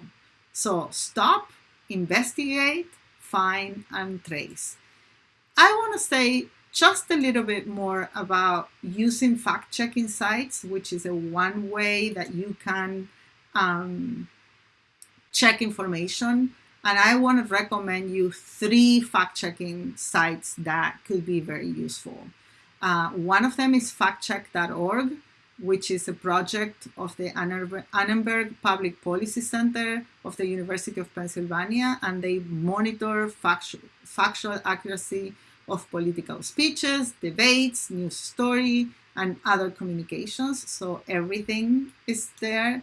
So stop, investigate, find, and trace. I want to say just a little bit more about using fact-checking sites, which is a one way that you can um, check information and I want to recommend you three fact-checking sites that could be very useful. Uh, one of them is factcheck.org, which is a project of the Annenberg Public Policy Center of the University of Pennsylvania, and they monitor factual, factual accuracy of political speeches, debates, news story, and other communications. So everything is there.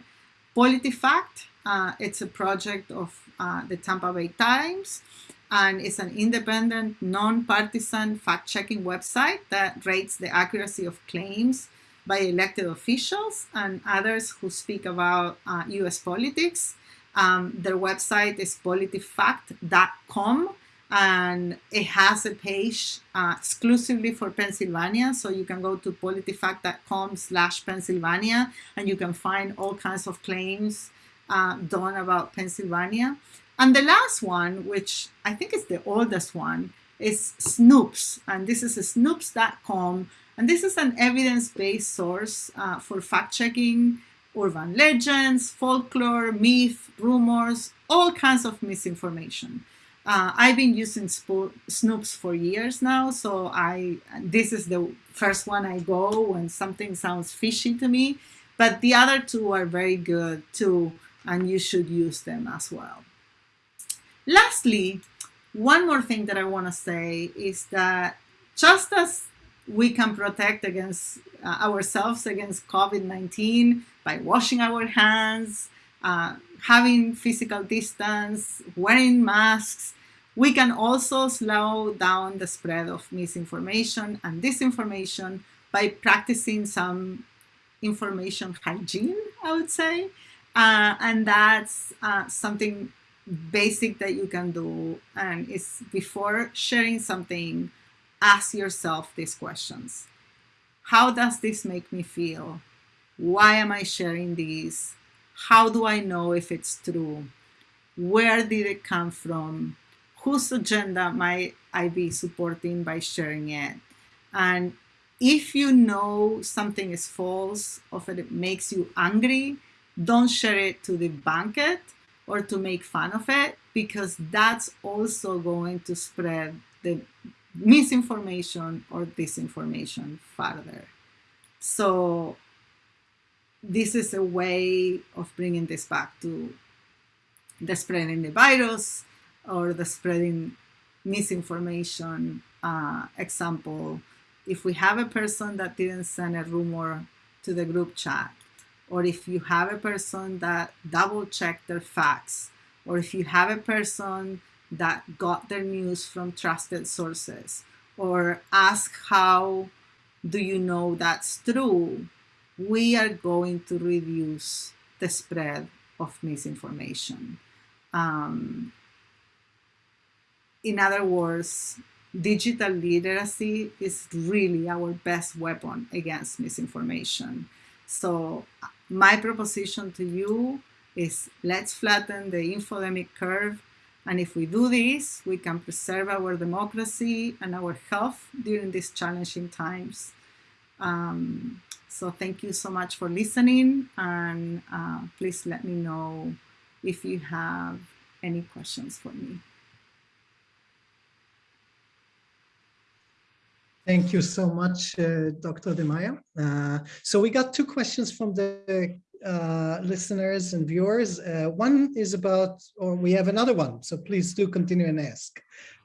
PolitiFact, uh, it's a project of uh, the Tampa Bay Times. and it's an independent, non-partisan fact-checking website that rates the accuracy of claims by elected officials and others who speak about uh, US politics. Um, their website is politifact.com and it has a page uh, exclusively for Pennsylvania. So you can go to politifact.com slash Pennsylvania and you can find all kinds of claims uh, done about Pennsylvania. And the last one, which I think is the oldest one, is Snopes. And this is snopes.com. And this is an evidence-based source uh, for fact-checking urban legends, folklore, myth, rumors, all kinds of misinformation. Uh, I've been using Snopes for years now, so I this is the first one I go when something sounds fishy to me. But the other two are very good too, and you should use them as well. Lastly, one more thing that I want to say is that just as we can protect against uh, ourselves against COVID-19 by washing our hands, uh, having physical distance, wearing masks, we can also slow down the spread of misinformation and disinformation by practicing some information hygiene, I would say. Uh, and that's uh, something basic that you can do. And it's before sharing something, ask yourself these questions. How does this make me feel? Why am I sharing this? How do I know if it's true? Where did it come from? whose agenda might I be supporting by sharing it? And if you know something is false or if it makes you angry, don't share it to the it or to make fun of it because that's also going to spread the misinformation or disinformation further. So this is a way of bringing this back to the spreading the virus or the spreading misinformation uh, example, if we have a person that didn't send a rumor to the group chat, or if you have a person that double checked their facts, or if you have a person that got their news from trusted sources, or ask how do you know that's true, we are going to reduce the spread of misinformation. Um, in other words, digital literacy is really our best weapon against misinformation. So my proposition to you is let's flatten the infodemic curve. And if we do this, we can preserve our democracy and our health during these challenging times. Um, so thank you so much for listening. And uh, please let me know if you have any questions for me. Thank you so much, uh, Dr. De Maio. Uh, so we got two questions from the uh, listeners and viewers. Uh, one is about, or we have another one, so please do continue and ask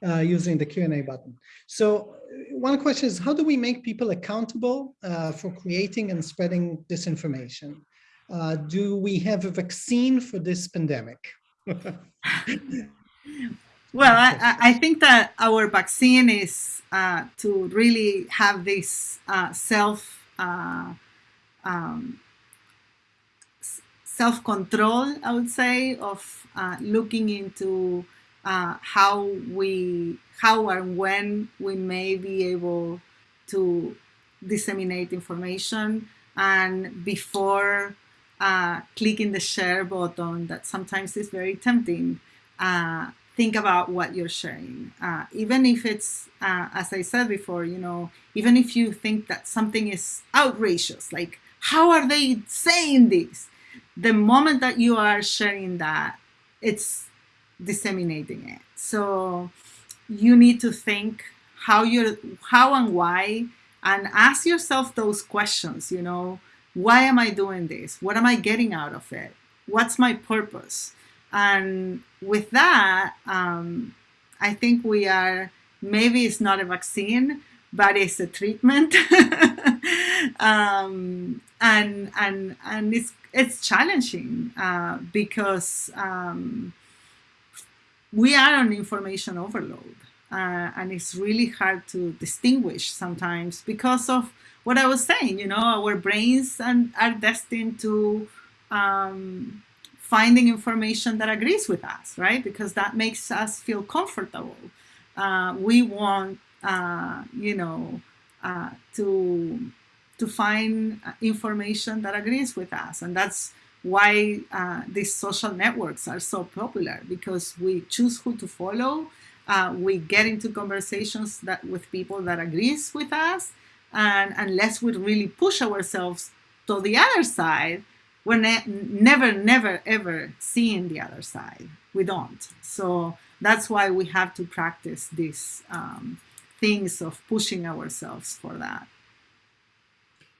uh, using the Q&A button. So uh, one question is, how do we make people accountable for creating and spreading disinformation? do we have a vaccine for this pandemic? Well, I, I, think that our vaccine is uh, to really have this uh, self uh, um, self control. I would say of uh, looking into uh, how we how and when we may be able to disseminate information and before uh, clicking the share button that sometimes is very tempting uh, think about what you're sharing. Uh, even if it's, uh, as I said before, you know, even if you think that something is outrageous, like how are they saying this? The moment that you are sharing that, it's disseminating it. So you need to think how you're, how and why, and ask yourself those questions, you know, why am I doing this? What am I getting out of it? What's my purpose? And with that, um, I think we are, maybe it's not a vaccine, but it's a treatment. um, and, and, and it's, it's challenging uh, because um, we are on information overload. Uh, and it's really hard to distinguish sometimes because of what I was saying, you know, our brains and are destined to um, finding information that agrees with us, right? Because that makes us feel comfortable. Uh, we want, uh, you know, uh, to to find information that agrees with us, and that's why uh, these social networks are so popular because we choose who to follow uh, we get into conversations that with people that agrees with us and unless we really push ourselves to the other side we're ne never never ever seeing the other side. We don't. So that's why we have to practice these um, things of pushing ourselves for that.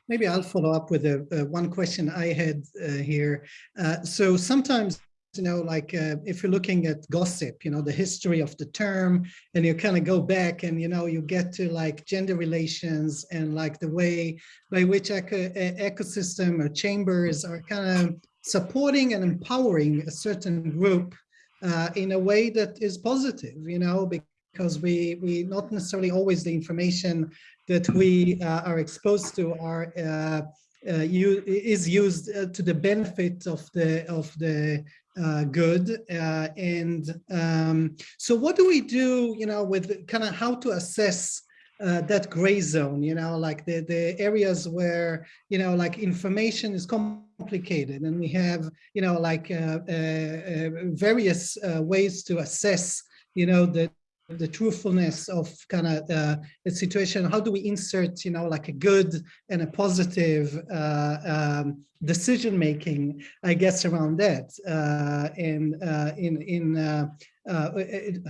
Maybe I'll follow up with a, a one question I had uh, here. Uh, so sometimes you know, like uh, if you're looking at gossip, you know, the history of the term, and you kind of go back and, you know, you get to like gender relations and like the way by which eco ecosystem or chambers are kind of supporting and empowering a certain group uh, in a way that is positive, you know, because we, we not necessarily always the information that we uh, are exposed to are uh, uh, you, is used uh, to the benefit of the of the uh, good. Uh, and um, so what do we do, you know, with kind of how to assess uh, that gray zone, you know, like the, the areas where, you know, like information is complicated and we have, you know, like uh, uh, uh, various ways to assess, you know, the, the truthfulness of kind of uh, the situation. How do we insert you know like a good and a positive uh, um, decision making i guess around that uh, and uh, in in uh, uh,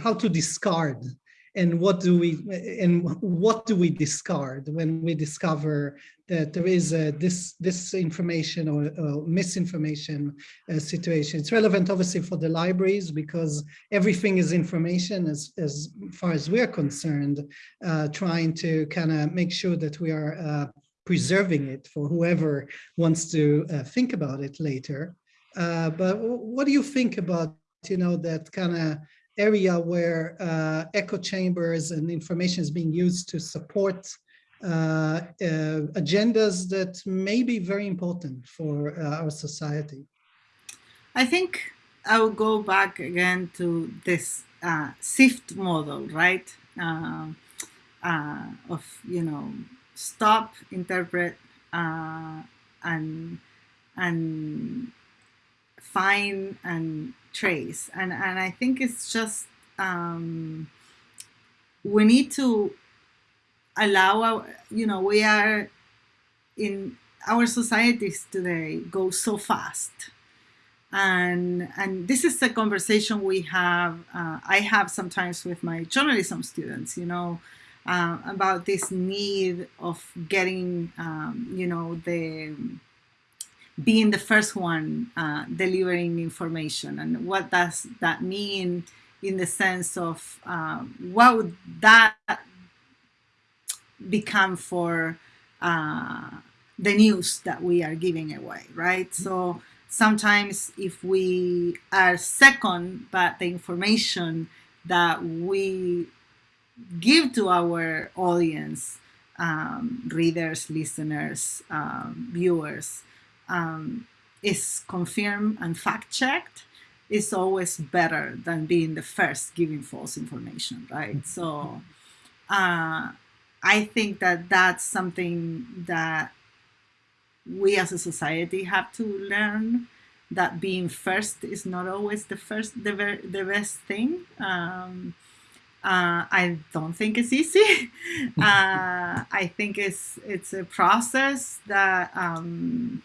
how to discard and what do we and what do we discard when we discover that there is a this this information or, or misinformation uh, situation? It's relevant obviously for the libraries because everything is information as as far as we're concerned uh, trying to kind of make sure that we are uh, preserving it for whoever wants to uh, think about it later. Uh, but what do you think about you know that kind of area where uh, echo chambers and information is being used to support uh, uh, agendas that may be very important for uh, our society. I think I will go back again to this uh, SIFT model, right? Of, you know, stop, interpret, and, and find and trace. And, and I think it's just, um, we need to allow, our, you know, we are in our societies today go so fast. And, and this is a conversation we have, uh, I have sometimes with my journalism students, you know, uh, about this need of getting, um, you know, the being the first one uh, delivering information and what does that mean in the sense of uh, what would that become for uh, the news that we are giving away, right? So sometimes if we are second, but the information that we give to our audience, um, readers, listeners, um, viewers, um, is confirmed and fact-checked is always better than being the first giving false information, right? Mm-hmm. So uh, I think that that's something that we as a society have to learn that being first is not always the first, the, the best thing. Um, uh, I don't think it's easy. uh, I think it's it's a process that um,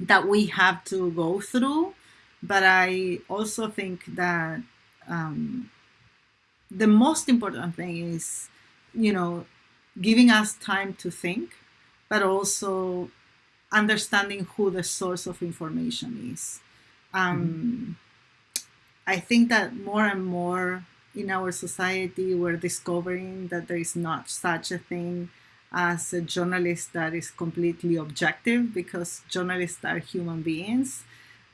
that we have to go through. But I also think that um, the most important thing is, you know, giving us time to think, but also understanding who the source of information is. Um, mm-hmm. I think that more and more in our society, we're discovering that there is not such a thing as a journalist that is completely objective because journalists are human beings.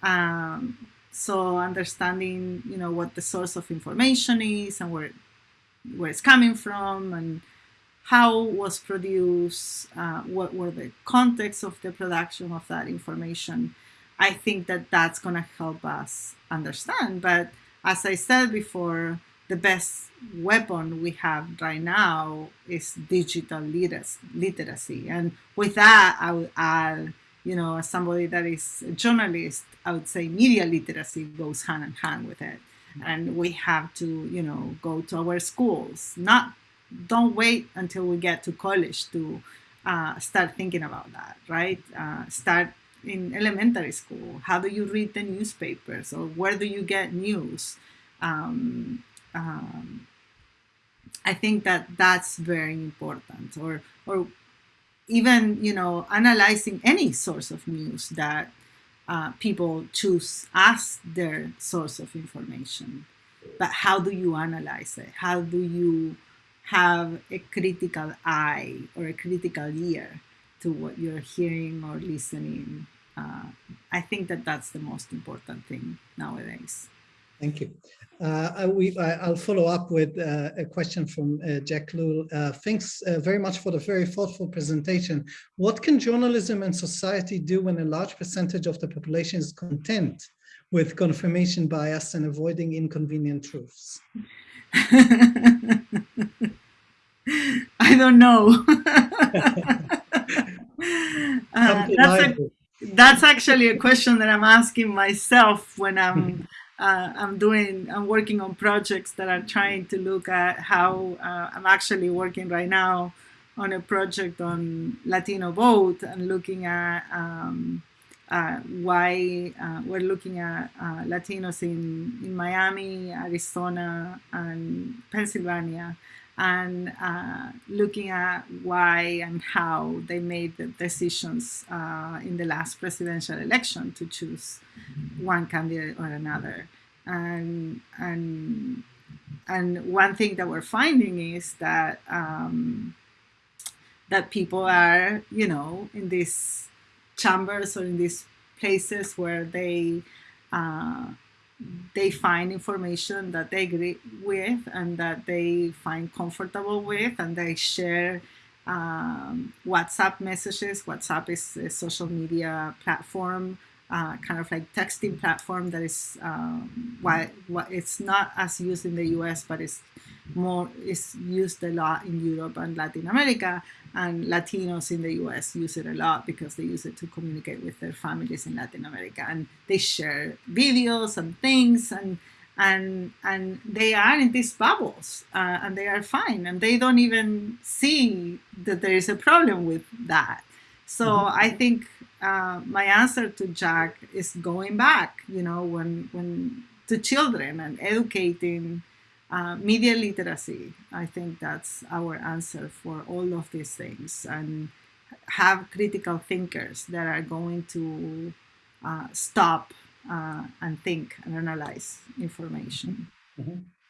Um, so understanding, you know, what the source of information is and where where it's coming from and how was produced, uh, what were the context of the production of that information. I think that that's going to help us understand. But as I said before, the best weapon we have right now is digital literacy. And with that, I would add, you know, as somebody that is a journalist, I would say media literacy goes hand in hand with it. And we have to, you know, go to our schools. Not, don't wait until we get to college to uh, start thinking about that, right? Uh, start in elementary school. How do you read the newspapers, or where do you get news? Um, um, I think that that's very important or, or even, you know, analyzing any source of news that uh, people choose as their source of information. But how do you analyze it? How do you have a critical eye or a critical ear to what you're hearing or listening? Uh, I think that that's the most important thing nowadays. Thank you. Uh, we, I, will follow up with uh, a question from uh, Jack Lule. Uh, thanks uh, very much for the very thoughtful presentation. What can journalism and society do when a large percentage of the population is content with confirmation bias and avoiding inconvenient truths? I don't know. Uh, that's, a, that's actually a question that I'm asking myself when I'm uh, I'm doing, I'm working on projects that are trying to look at how uh, I'm actually working right now on a project on Latino vote and looking at um, uh, why uh, we're looking at uh, Latinos in, in Miami, Arizona, and Pennsylvania, and uh, looking at why and how they made the decisions in the last presidential election to choose one candidate or another. And, and, and one thing that we're finding is that, um, that people are, you know, in these chambers or in these places where they, uh, they find information that they agree with and that they find comfortable with and they share um, WhatsApp messages. WhatsApp is a social media platform uh, kind of like texting platform that is um, why, why it's not as used in the US, but it's more is used a lot in Europe and Latin America, and Latinos in the US use it a lot because they use it to communicate with their families in Latin America, and they share videos and things and and and they are in these bubbles uh, and they are fine and they don't even see that there is a problem with that so mm -hmm. I think uh, my answer to Jack is going back, you know, when when to children and educating uh, media literacy. I think that's our answer for all of these things and have critical thinkers that are going to uh, stop uh, and think and analyze information. Mm -hmm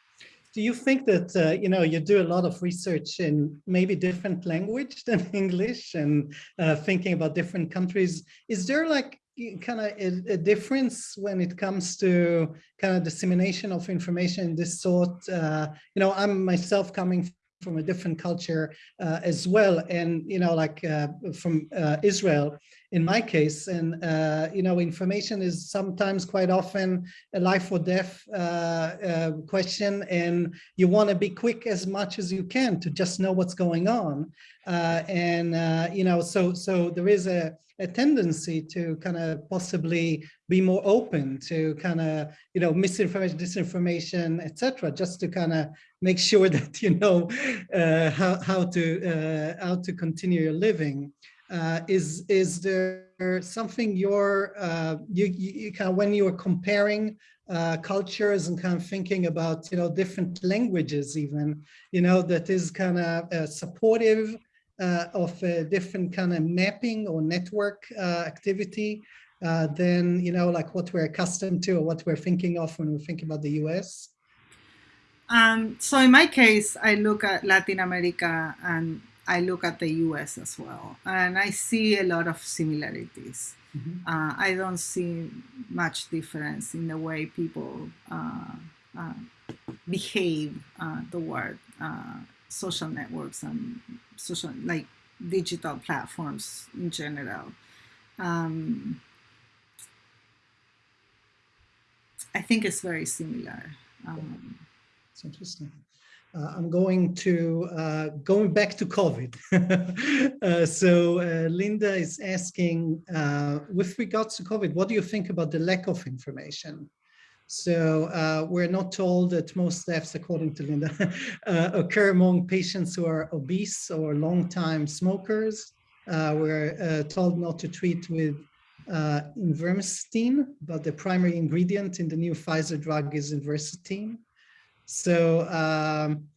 do you think that, uh, you know, you do a lot of research in maybe different language than English and uh, thinking about different countries. Is there like kind of a, a, difference when it comes to kind of dissemination of information in this sort? Uh, you know, I'm myself coming from a different culture uh, as well. And, you know, like uh, from uh, Israel, in my case, and, uh, you know, information is sometimes quite often a life or death uh, uh, question. And you want to be quick as much as you can to just know what's going on. and, you know, so, so there is a, a tendency to kind of possibly be more open to kind of, you know, misinformation, disinformation, etc., just to kind of make sure that you know uh, how, how to uh, how to continue your living. Uh, is is there something you're uh, you, you kind of when you are comparing uh, cultures and kind of thinking about you know different languages even you know that is kind of uh, supportive of a different kind of mapping or network uh, activity uh, than, you know, like what we're accustomed to or what we're thinking of when we think about the US? Um, so in my case, I look at Latin America and I look at the US as well, and I see a lot of similarities. Mm-hmm. Uh, I don't see much difference in the way people uh, uh, behave uh, toward uh, social networks and social, like digital platforms in general. Um, I think it's very similar. Um, it's interesting. Uh, I'm going to uh, going back to COVID. uh, so uh, Linda is asking, uh, with regards to COVID, what do you think about the lack of information? So uh, we're not told that most deaths, according to Linda, occur among patients who are obese or long-time smokers. we're told not to treat with uh, but the primary ingredient in the new Pfizer drug is ivermectin. So, um,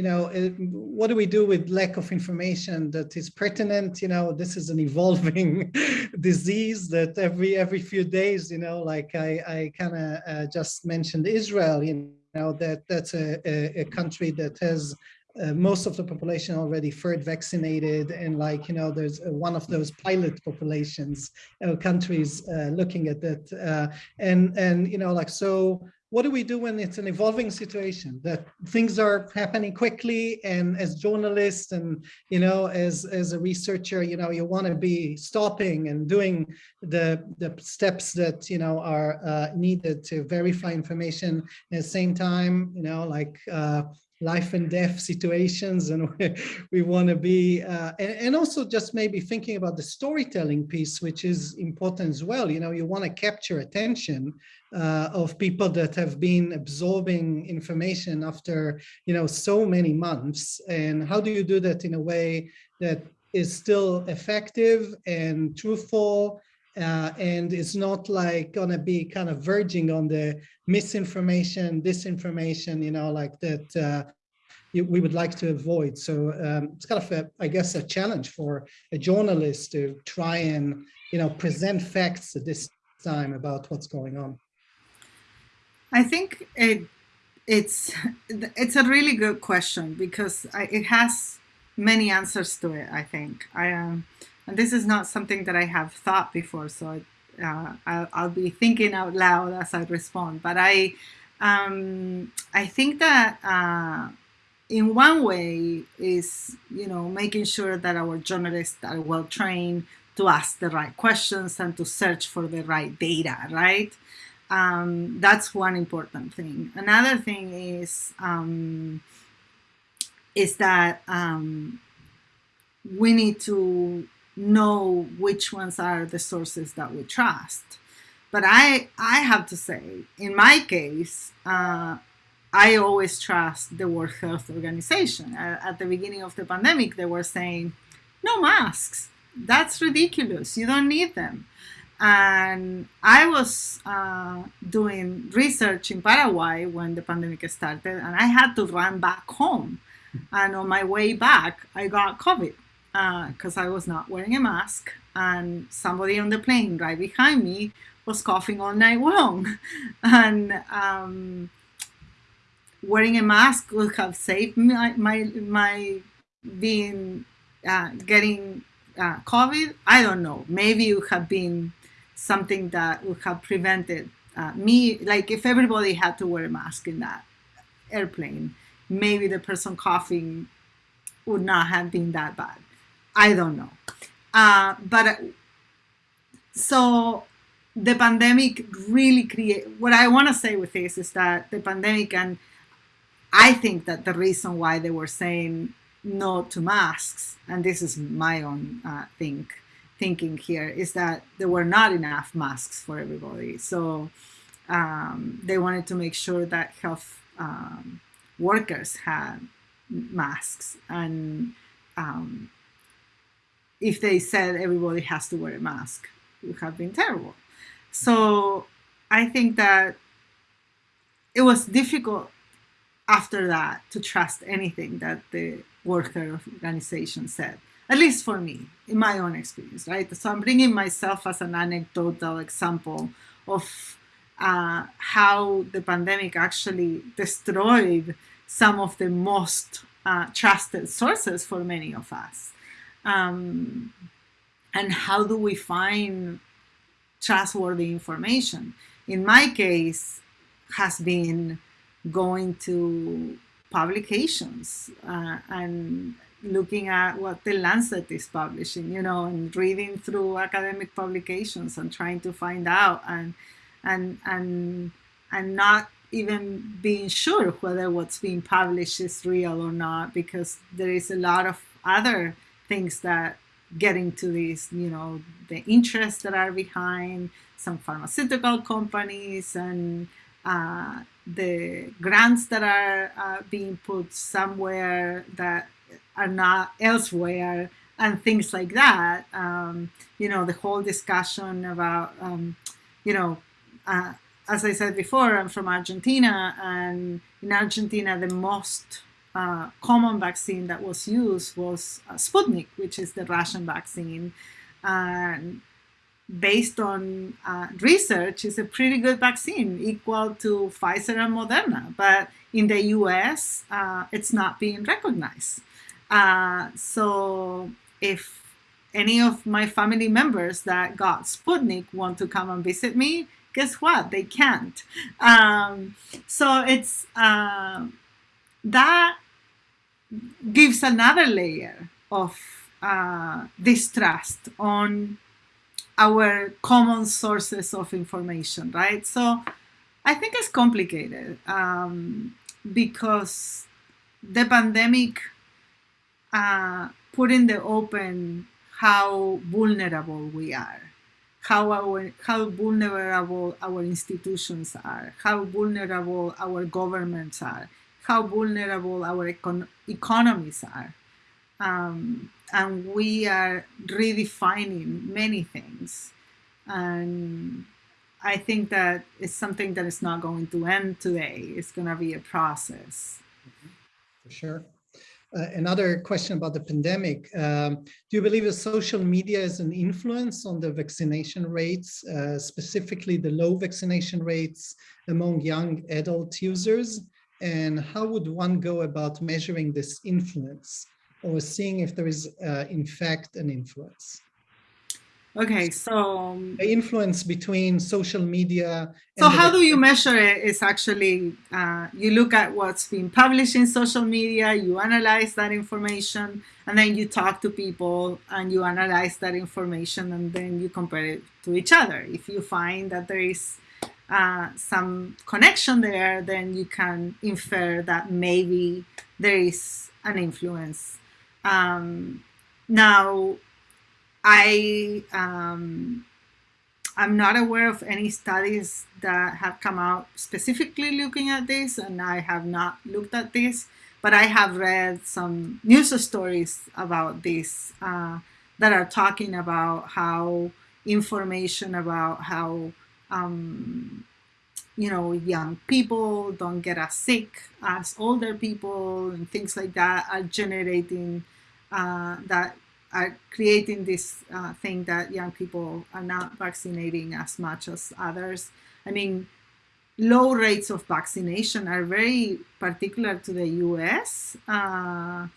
you know, it, what do we do with lack of information that is pertinent? You know, this is an evolving disease that every every few days, you know, like I, I kind of uh, just mentioned Israel, you know, that that's a, a, a country that has uh, most of the population already third vaccinated and like you know there's one of those pilot populations uh, countries uh, looking at that uh, and and you know like so what do we do when it's an evolving situation that things are happening quickly and as journalists and you know as as a researcher you know you want to be stopping and doing the the steps that you know are uh, needed to verify information. At the same time you know like uh, life and death situations and we, want to be uh, and, and, also just maybe thinking about the storytelling piece which is important as well. You know you want to capture attention uh, of people that have been absorbing information after you know so many months. And how do you do that in a way that is still effective and truthful uh, and it's not like gonna be kind of verging on the misinformation, disinformation, you know, like that uh, you, we would like to avoid. So um, it's kind of, a, I guess, a challenge for a journalist to try and, you know, present facts at this time about what's going on. I think it, it's it's a really good question because I, it has many answers to it. I think I um, and this is not something that I have thought before, so uh, I'll, I'll, be thinking out loud as I respond. But I, um, I think that uh, in one way is, you know, making sure that our journalists are well trained to ask the right questions and to search for the right data, right? Um, that's one important thing. Another thing is um, is that um, we need to know which ones are the sources that we trust. But I, I have to say, in my case, uh, I always trust the World Health Organization. At the beginning of the pandemic, they were saying, no masks. That's ridiculous. You don't need them. And I was uh, doing research in Paraguay when the pandemic started, and I had to run back home. And on my way back, I got COVID because uh, I was not wearing a mask and somebody on the plane right behind me was coughing all night long. and um, wearing a mask would have saved my, my, my being, uh, getting uh, COVID. I don't know. Maybe it would have been something that would have prevented uh, me, like if everybody had to wear a mask in that airplane, maybe the person coughing would not have been that bad. I don't know. Uh, but uh, so the pandemic really create what I want to say with this is that the pandemic and I think that the reason why they were saying no to masks, and this is my own uh, think thinking here, is that there were not enough masks for everybody. So um, they wanted to make sure that health um, workers had masks and um, if they said everybody has to wear a mask, it would have been terrible. So I think that it was difficult after that to trust anything that the worker Organization said, at least for me, in my own experience, right? So I'm bringing myself as an anecdotal example of uh, how the pandemic actually destroyed some of the most uh, trusted sources for many of us. Um, and how do we find trustworthy information? In my case, has been going to publications uh, and looking at what the Lancet is publishing, you know, and reading through academic publications and trying to find out and and and and not even being sure whether what's being published is real or not because there is a lot of other things that get into these, you know, the interests that are behind some pharmaceutical companies and uh, the grants that are uh, being put somewhere that are not elsewhere and things like that. Um, you know, the whole discussion about, um, you know, uh, as I said before, I'm from Argentina, and in Argentina, the most uh, common vaccine that was used was uh, Sputnik, which is the Russian vaccine. And based on uh, research, it's a pretty good vaccine, equal to Pfizer and Moderna. But in the US, uh, it's not being recognized. Uh, so if any of my family members that got Sputnik want to come and visit me, guess what? They can't. Um, so it's uh, that gives another layer of uh, distrust on our common sources of information, right? So I think it's complicated um, because the pandemic uh, put in the open how vulnerable we are how our how vulnerable our institutions are, how vulnerable our governments are, how vulnerable our econ economies are. Um, and we are redefining many things. And I think that it's something that is not going to end today. It's going to be a process. For sure. Uh, another question about the pandemic. Um, do you believe that social media is an influence on the vaccination rates, uh, specifically the low vaccination rates among young adult users? And how would one go about measuring this influence or seeing if there is, uh, in fact, an influence? Okay, so the influence between social media. so how do you measure it? Is actually uh, you look at what's being published in social media, you analyze that information, and then you talk to people and you analyze that information, and then you compare it to each other. If you find that there is uh, some connection there, then you can infer that maybe there is an influence. Um, now I um, I'm not aware of any studies that have come out specifically looking at this, and I have not looked at this, but I have read some news stories about this uh, that are talking about how information about how um, you know young people don't get as sick as older people and things like that are generating uh, that are creating this uh, thing that young people are not vaccinating as much as others. I mean, low rates of vaccination are very particular to the US. Uh,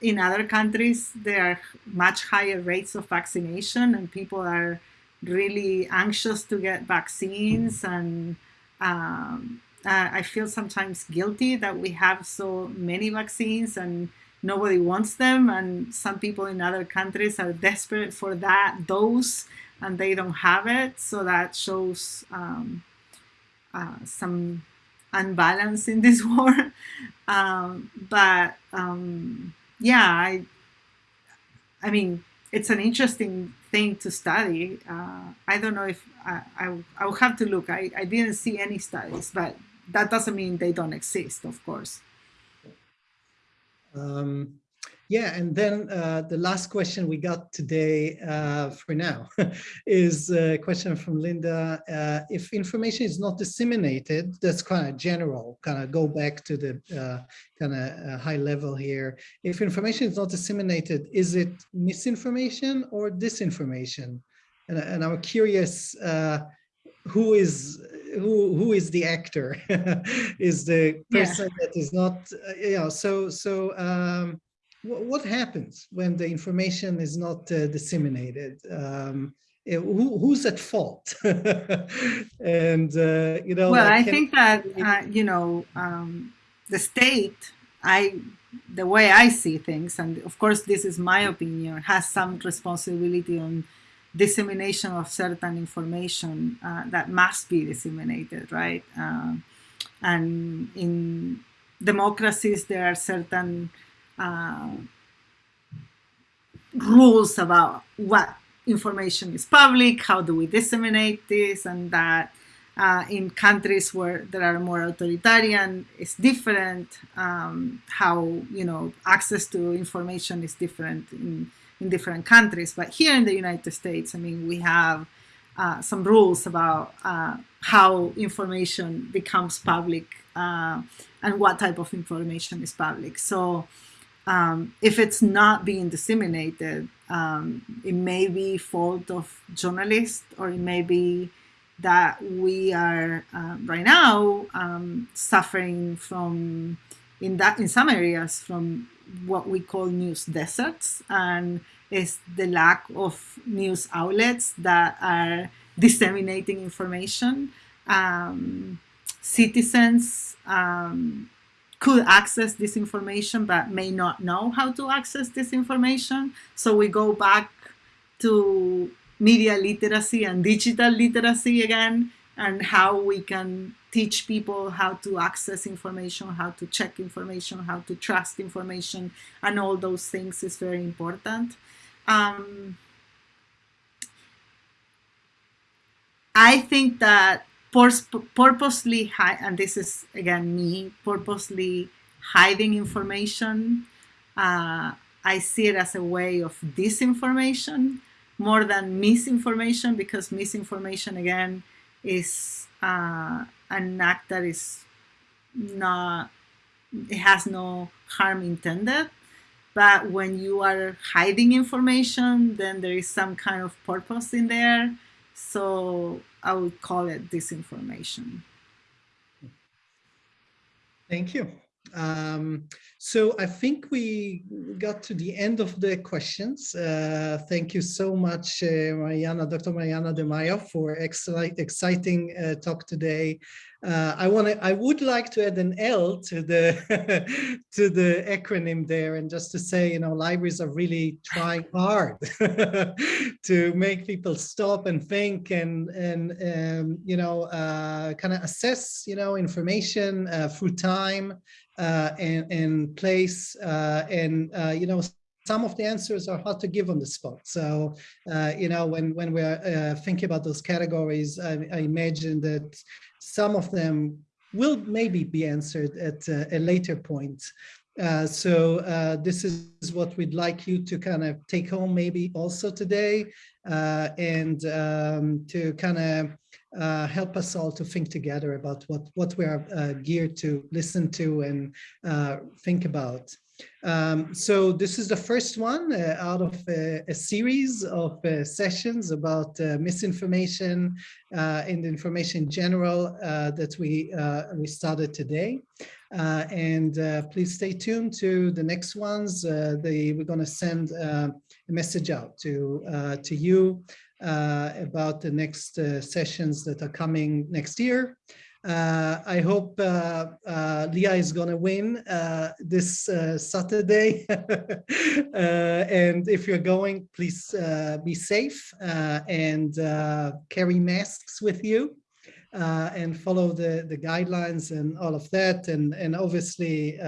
in other countries, there are much higher rates of vaccination and people are really anxious to get vaccines and um, uh, I feel sometimes guilty that we have so many vaccines and nobody wants them. And some people in other countries are desperate for that dose and they don't have it. So that shows um, uh, some unbalance in this war. Um, but um, yeah I I mean it's an interesting thing to study. Uh, I don't know if I, I, I will have to look. I, I didn't see any studies but that doesn't mean they don't exist of course. Um, yeah, and then uh, the last question we got today uh, for now is a question from Linda. Uh, if information is not disseminated, that's kind of general, kind of go back to the uh, kind of uh, high level here. If information is not disseminated, is it misinformation or disinformation? And, and I'm curious, uh, who is who who is the actor is the Yeah. person that is not uh, you know so so um what happens when the information is not uh, disseminated um eh, who, who's at fault and uh, you know well, I think that uh, you know um, the state. I the way I see things, and of course this is my opinion, has some responsibility on dissemination of certain information uh, that must be disseminated, right? Uh, and in democracies, there are certain uh, rules about what information is public, how do we disseminate this and that. Uh, in countries where there are more authoritarian, it's different. Um, how you know access to information is different in, in different countries. But here in the United States, I mean, we have uh, some rules about uh, how information becomes public uh, and what type of information is public. So um, if it's not being disseminated, um, it may be fault of journalists or it may be that we are uh, right now um, suffering from in that in some areas from what we call news deserts and is the lack of news outlets that are disseminating information. Um, citizens um, could access this information but may not know how to access this information. So we go back to media literacy and digital literacy again and how we can teach people how to access information how to check information how to trust information and all those things is very important. Um, i think that purposely hi- and this is again me purposely hiding information. Uh, i see it as a way of disinformation more than misinformation because misinformation again is uh, an act that is not it has no harm intended. But when you are hiding information then there is some kind of purpose in there. So i would call it disinformation Thank you. Um, so I think we got to the end of the questions. Uh, thank you so much, uh, Mariana, Dr. Mariana De Maio, for exciting uh, talk today. Uh, I want to. I would like to add an L to the to the acronym there, and just to say, you know, libraries are really trying hard to make people stop and think and and um, you know uh, kind of assess, you know, information uh, through time uh, and and place, uh, and you know some of the answers are hard to give on the spot. So, uh, you know, when when we're uh, thinking about those categories, I, I, imagine that some of them will maybe be answered at uh, a later point. Uh, so uh, this is what we'd like you to kind of take home maybe also today uh, and um, to kind of uh, help us all to think together about what, what we are uh, geared to listen to and think about. Um, so this is the first one uh, out of a, a series of uh, sessions about uh, misinformation and information in general that we, we started today. and please stay tuned to the next ones. We're going to send a message out to, to you uh, about the next uh, sessions that are coming next year. Uh, I hope uh, uh, Lehigh is going to win uh, this Saturday. and if you're going, please be safe and carry masks with you. and follow the, the guidelines and all of that. And, and obviously,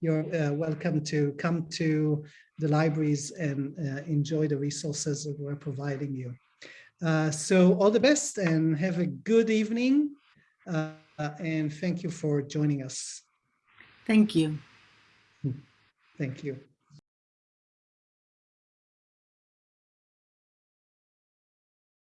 you're welcome to come to the libraries and uh, enjoy the resources that we're providing you. Uh, so all the best and have a good evening. Uh, and thank you for joining us. Thank you. Thank you.